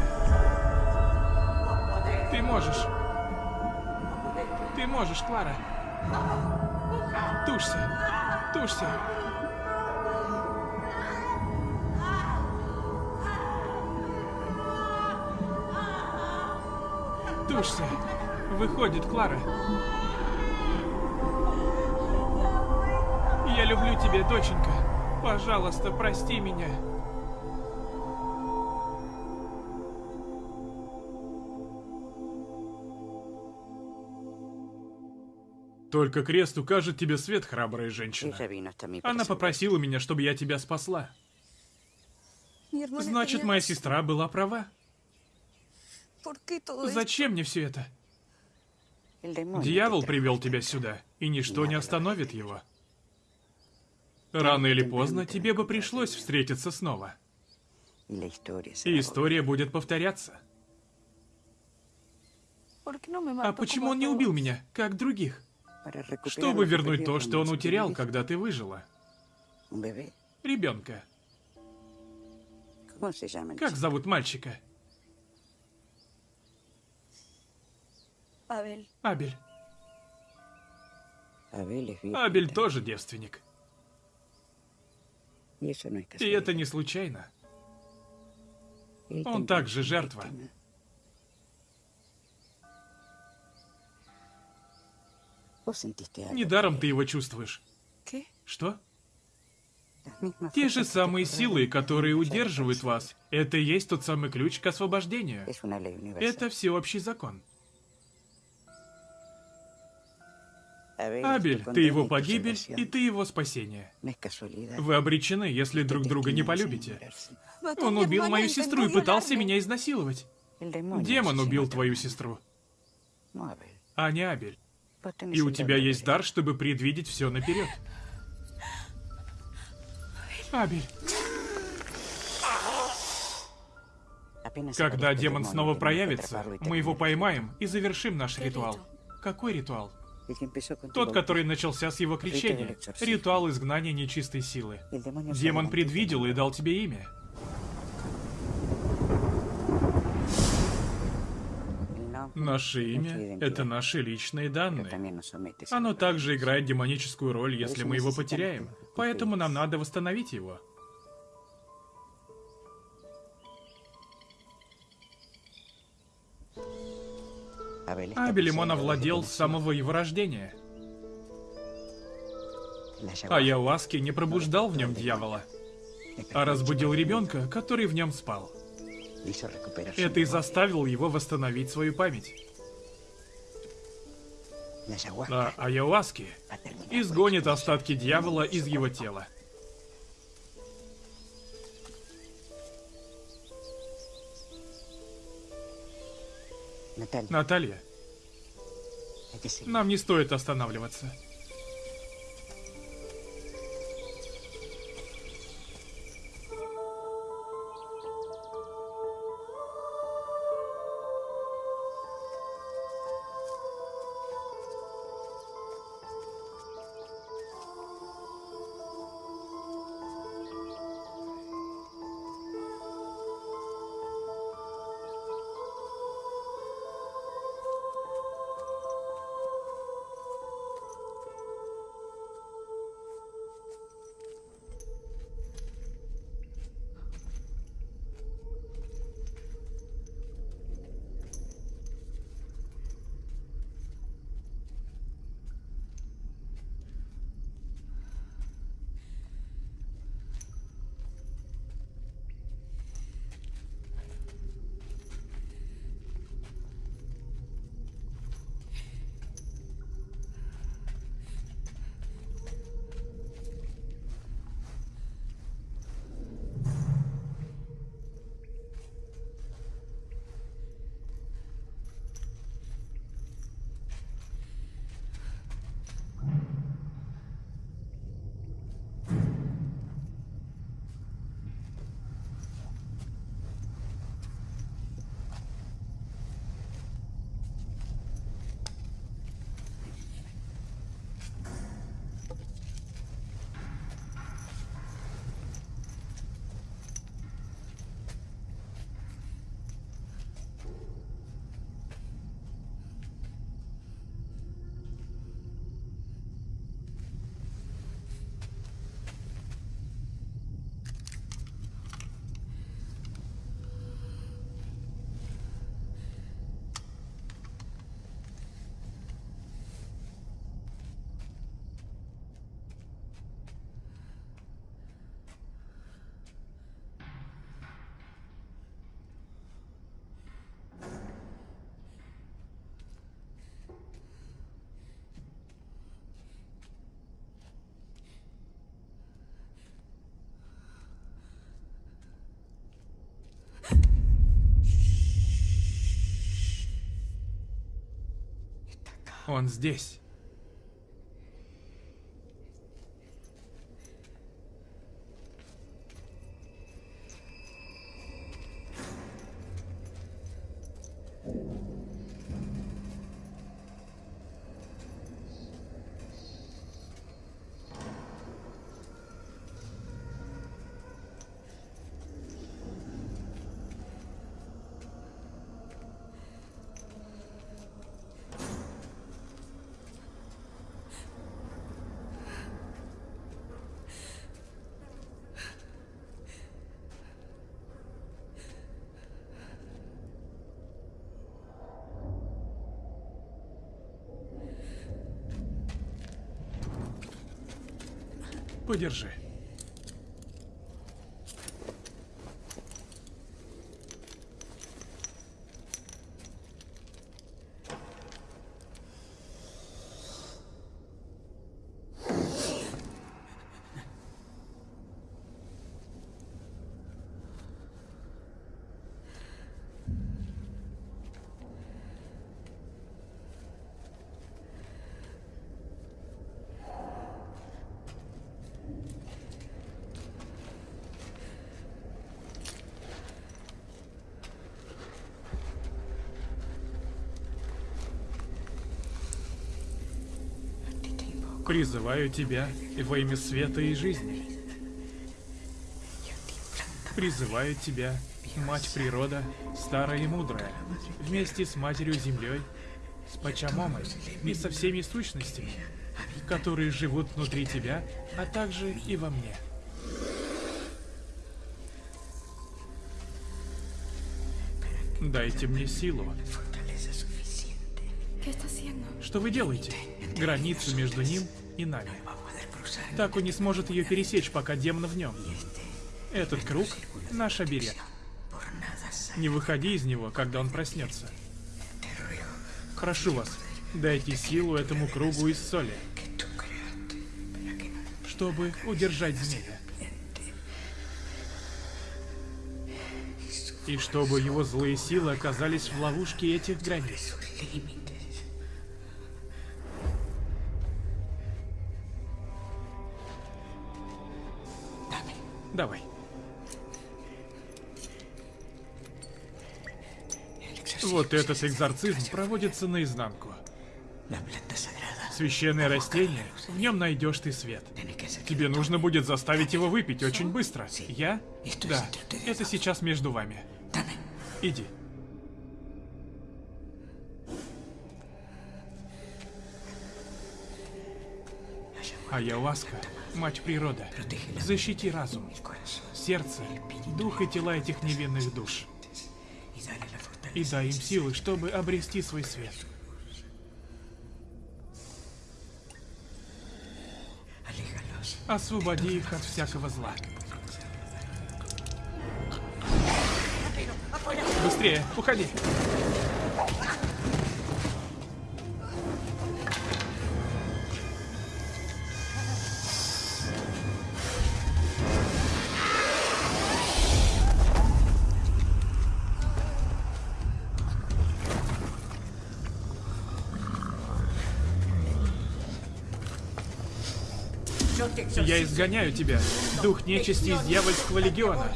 Ты можешь. Ты можешь, Клара. Тушься. Тушься. Тушься. Выходит, Клара. Я люблю тебя, доченька. Пожалуйста, прости меня. Только крест укажет тебе свет, храбрая женщина. Она попросила меня, чтобы я тебя спасла. Значит, моя сестра была права. Зачем мне все это? Дьявол привел тебя сюда, и ничто не остановит его. Рано или поздно тебе бы пришлось встретиться снова. И история будет повторяться. ¿Por qué no me А почему он не убил меня, как других? Чтобы вернуть то, что он утерял, когда ты выжила. Ребенка. ¿Cómo se llama el Как зовут мальчика? Абель. Абель también. тоже девственник. И это не случайно. Он также жертва. Недаром ты его чувствуешь. Что? Те же самые силы, которые удерживают вас. Это и есть тот самый ключ к освобождению. Это всеобщий закон. Абель, ты его погибель, и ты его спасение. Вы обречены, если друг друга не полюбите. Он убил мою сестру и пытался меня изнасиловать. Демон убил твою сестру, а не Абель. И у тебя есть дар, чтобы предвидеть все наперед. Абель, когда демон снова проявится, мы его поймаем и завершим наш ритуал. Какой ритуал? Тот, который начался с его экзорцизма. Ритуал изгнания нечистой силы. Демон предвидел и дал тебе имя. Наше имя — это наши личные данные. Оно также играет демоническую роль, если мы его потеряем. Поэтому нам надо восстановить его. Abel está Абелем он poseído овладел с самого его рождения. la ayahuasca. А Яуаски не пробуждал в нем дьявола, а разбудил ребенка, который в нем спал. Это и заставило его восстановить свою память. Ayahuasca А terminar изгонит остатки дьявола из его тела. Наталья, нам не стоит останавливаться. Он здесь. Подержи. Призываю тебя во имя света и жизни. Призываю тебя, Мать Природа, старая и мудрая, вместе с Матерью Землей, с Пачамомой и со всеми сущностями, которые живут внутри тебя, а также и во мне. Дайте мне силу. Что вы делаете? Границу между ним и нами. Так он не сможет ее пересечь, пока демон в нем. Этот круг — наш оберег. Не выходи из него, когда он проснется. Прошу вас, дайте силу этому кругу из соли, чтобы удержать змея. И чтобы его злые силы оказались в ловушке этих границ. Давай. Вот этот экзорцизм проводится наизнанку. Священное растение, в нем найдешь ты свет. Тебе нужно будет заставить его выпить очень быстро. Я? Да, это сейчас между вами. Иди. Ayahuasca, мать природа, защити разум, сердце, дух и тела этих невинных душ. И дай им силы, чтобы обрести свой свет. Освободи их от всякого зла. Быстрее, уходи. Изгоняю тебя, дух нечисти из дьявольского легиона.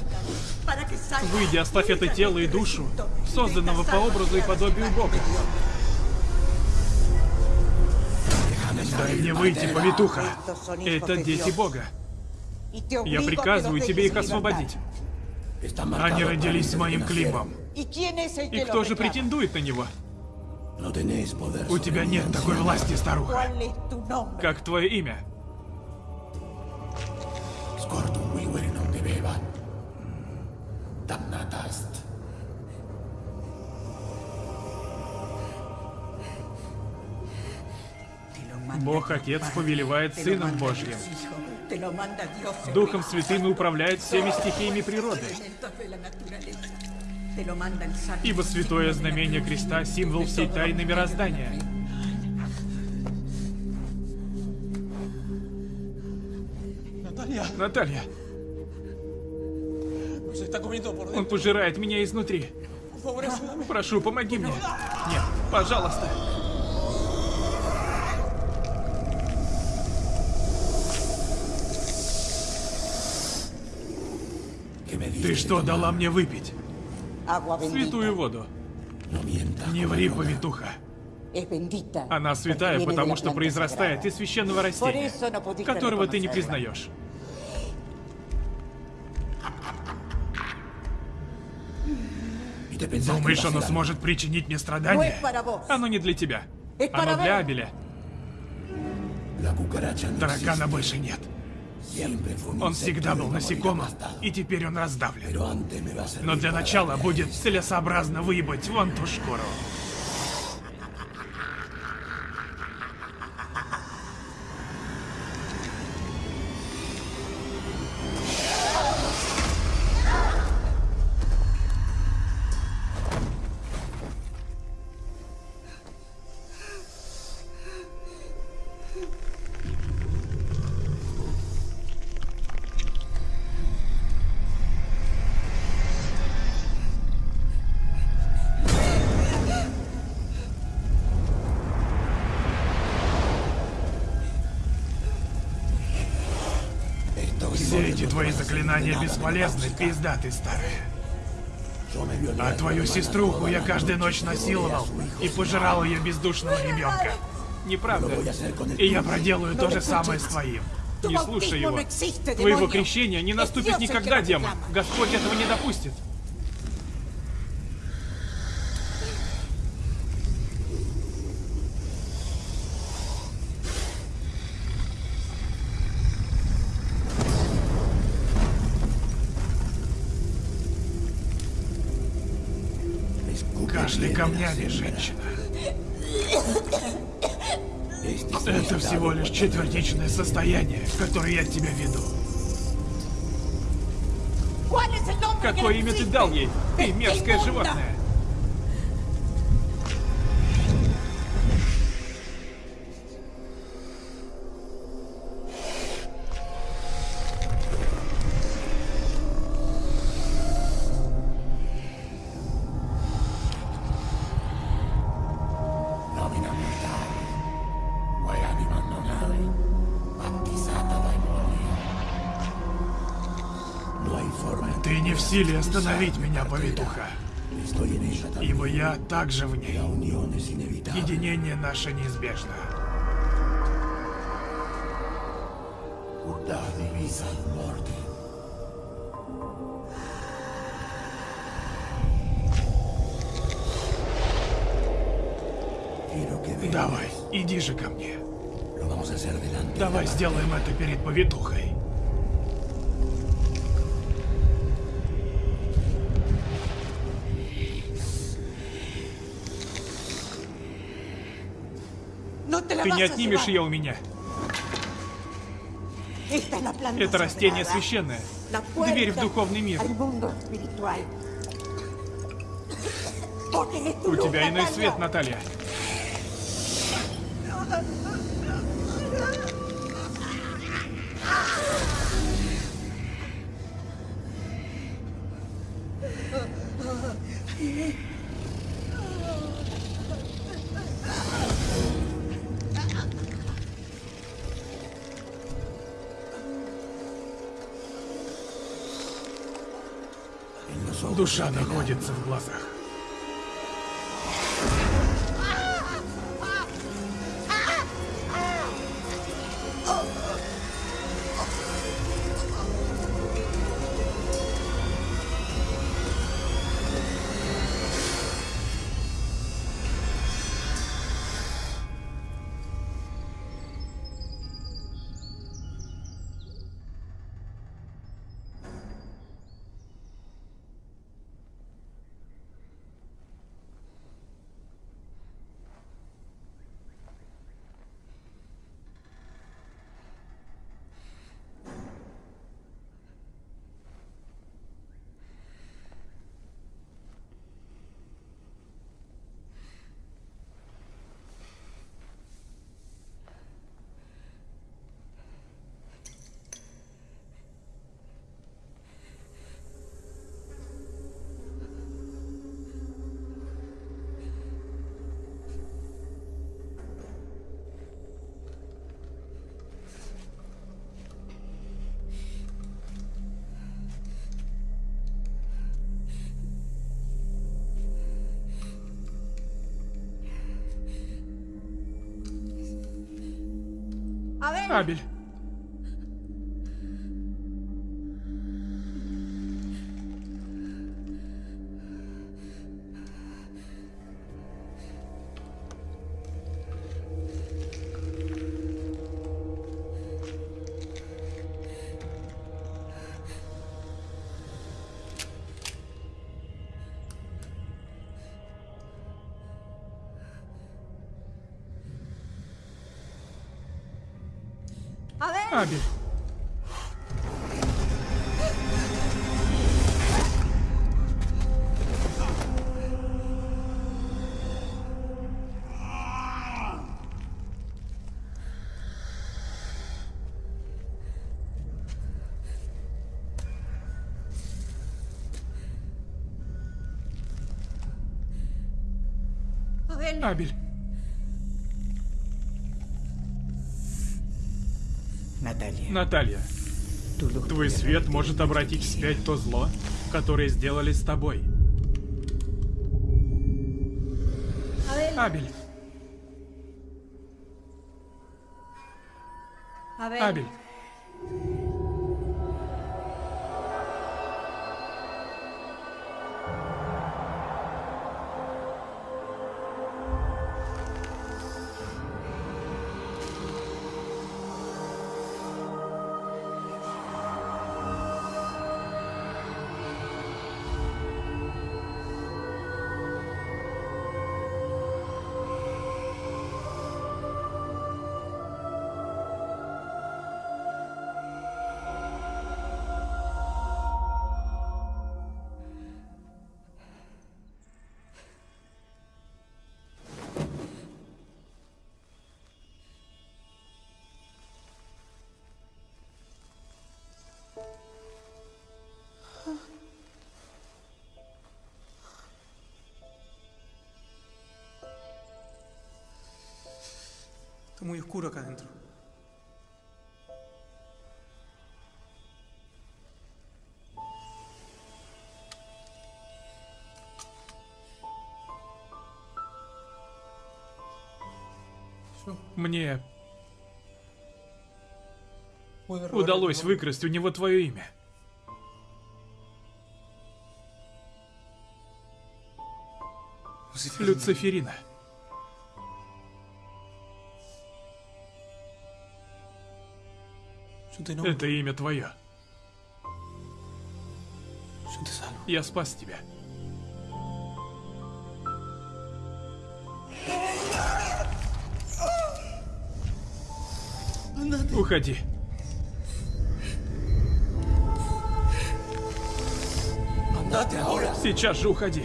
Выйди, оставь это тело и душу, созданного по образу и подобию Бога. Дай мне выйти, повитуха. Это дети Бога. Я приказываю тебе их освободить. Они родились с моим климом. И кто же претендует на него? У тебя нет такой власти, старуха. Как твое имя? Бог Отец повелевает Сыном Божьим. Духом Святым и управляет всеми стихиями природы. Ибо святое знамение креста — символ всей тайны мироздания. Наталья. Он пожирает меня изнутри. Прошу, помоги мне. Нет, пожалуйста. Ты что дала мне выпить? Святую воду. Не ври, повитуха. Она святая, потому что произрастает из священного растения, которого ты не признаешь. Думаешь, оно сможет причинить мне страдания? Оно не для тебя. Оно для. Абеля. Таракана больше нет. Он всегда был насекомым, и теперь он раздавлен. Но для начала будет целесообразно выебать вон ту шкуру. Заклинания бесполезны, пизда ты старая. А твою сеструху я каждую ночь насиловал и пожирал ее бездушного ребенка. Неправда? И я проделаю то же самое с твоим. Не слушай его. Твоего крещения не наступит никогда, демон. Господь этого не допустит. Камнями, женщина. Это всего лишь четвертичное состояние, которое я тебя веду. ¿Cuál es el nombre que Какое имя ты дал ей? Ты мерзкое животное. Силе остановить меня, повитуха. Ибо я также в ней. Единение наше неизбежно. Давай, иди же ко мне. Давай сделаем это перед повитухой. Ты не отнимешь ее у меня. Это растение священное. Дверь в духовный мир. У тебя иной свет, Наталья. Душа находится в глазах. Abel. Абель. Abel. Абель. Наталья. Твой свет может обратить вспять то зло, которое сделали с тобой. Абель. Абель. Muy oscuro acá adentro. Мне удалось выкрасть у него твое имя. Люциферина. Это имя твое. Я спас тебя. Уходи. Сейчас же уходи.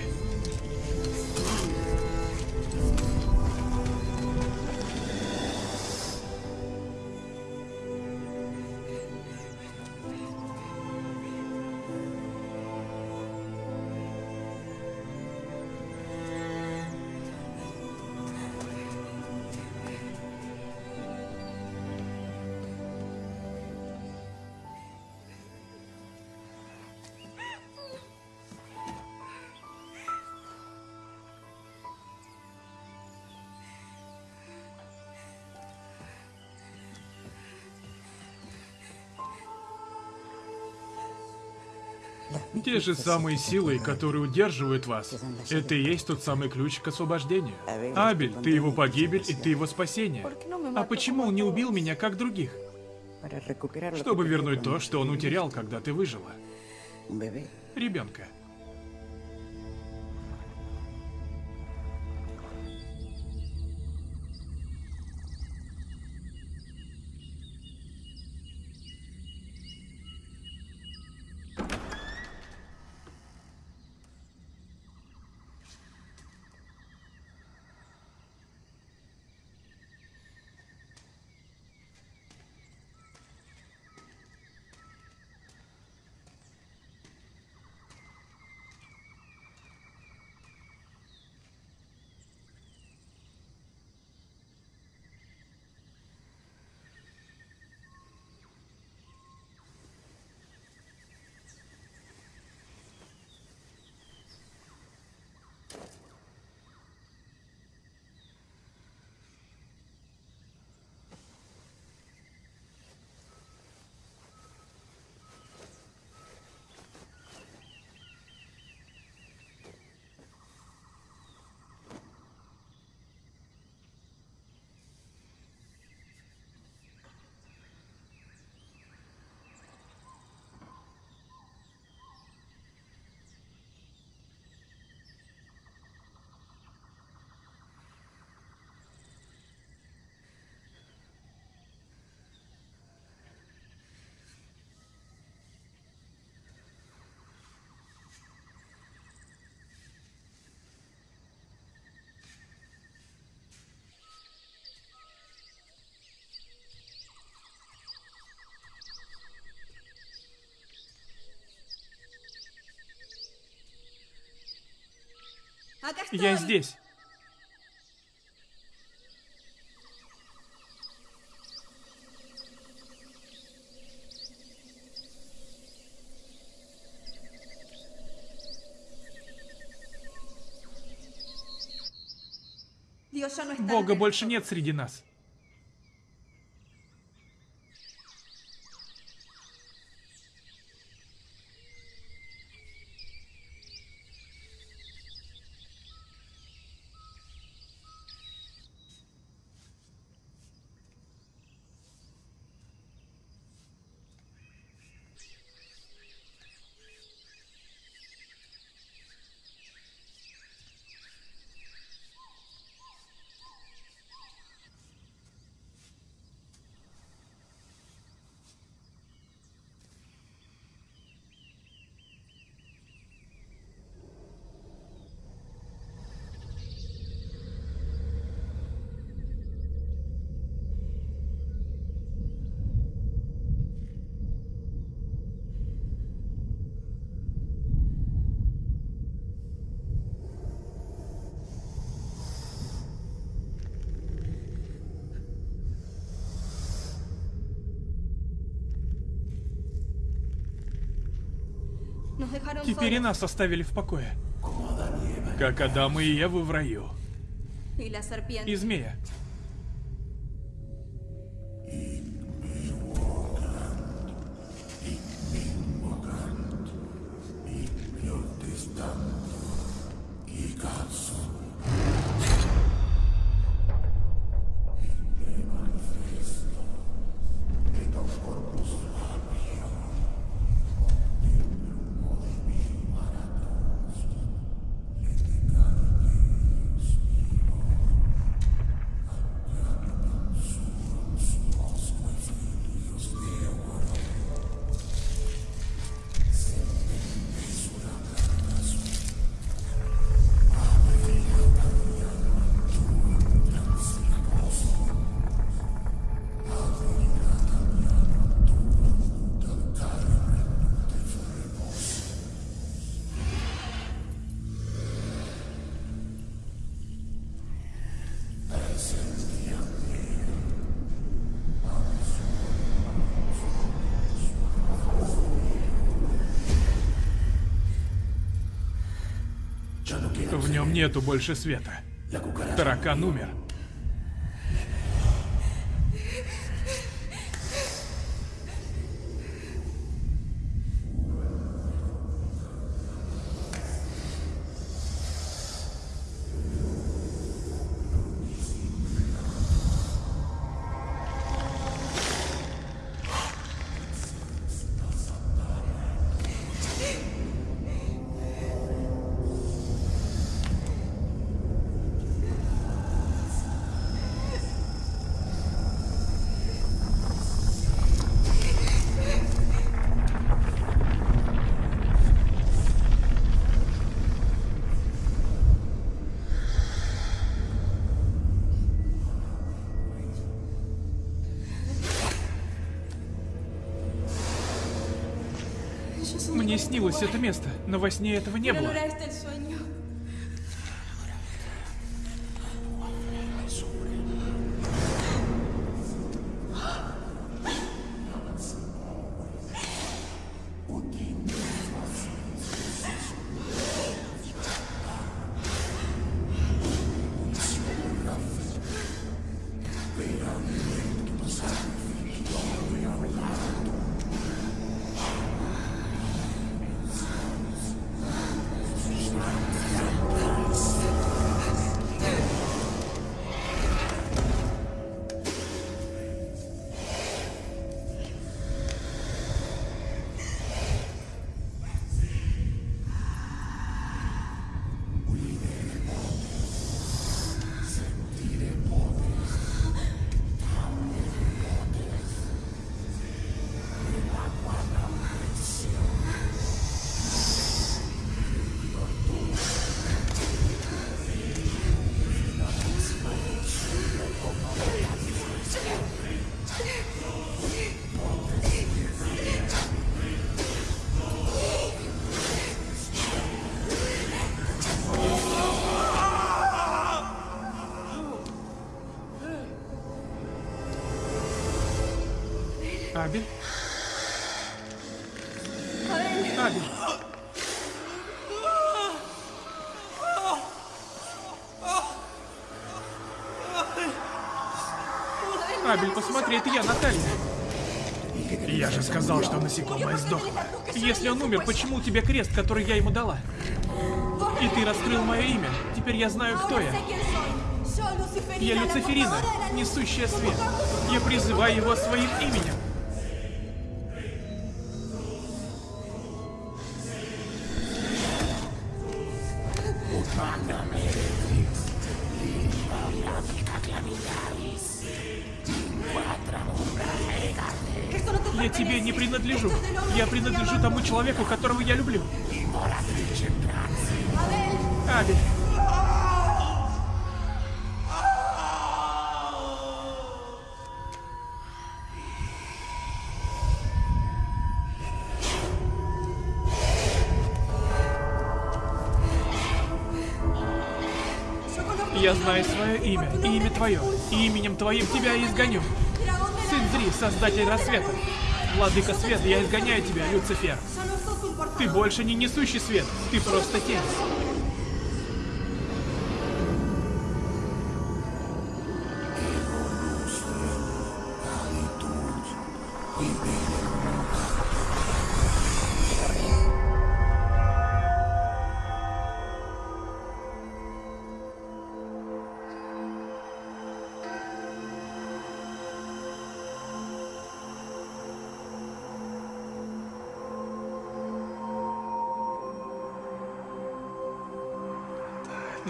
Те же самые силы, которые удерживают вас, это и есть тот самый ключ к освобождению. Абель, ты его погибель и ты его спасение. А почему он не убил меня, как других? Чтобы вернуть то, что он утерял, когда ты выжила. Ребенка. Я здесь. Está. Бога больше нет среди нас. Теперь и нас оставили в покое. Как Адам и Ева в раю. И змея. Нету больше света. Таракан умер. Мне снилось это место, но во сне этого не было. Посмотри, это я, Наталья. Я же сказал, что насекомое сдохло. Если он умер, почему у тебя крест, который я ему дала? И ты раскрыл мое имя. Теперь я знаю, кто я. Я Люциферина, несущая свет. Я призываю его своим именем. Создатель рассвета. Владыка света, я изгоняю тебя, Люцифер. Ты больше не несущий свет, ты просто тень.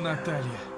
Наталья.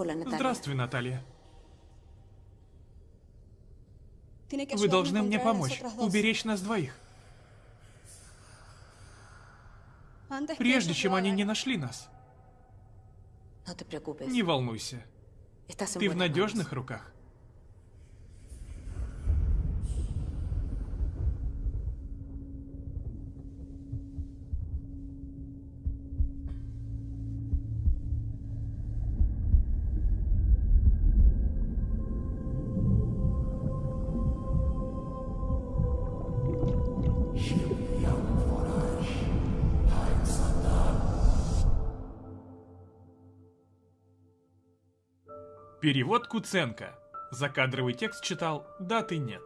Hola, Natalia. Здравствуй, Наталья. Вы должны мне помочь, уберечь нас двоих, прежде чем они не нашли нас. Preocupes. Не волнуйся, ты в надежных руках. Перевод Куценко. Закадровый текст читал «Даты нет».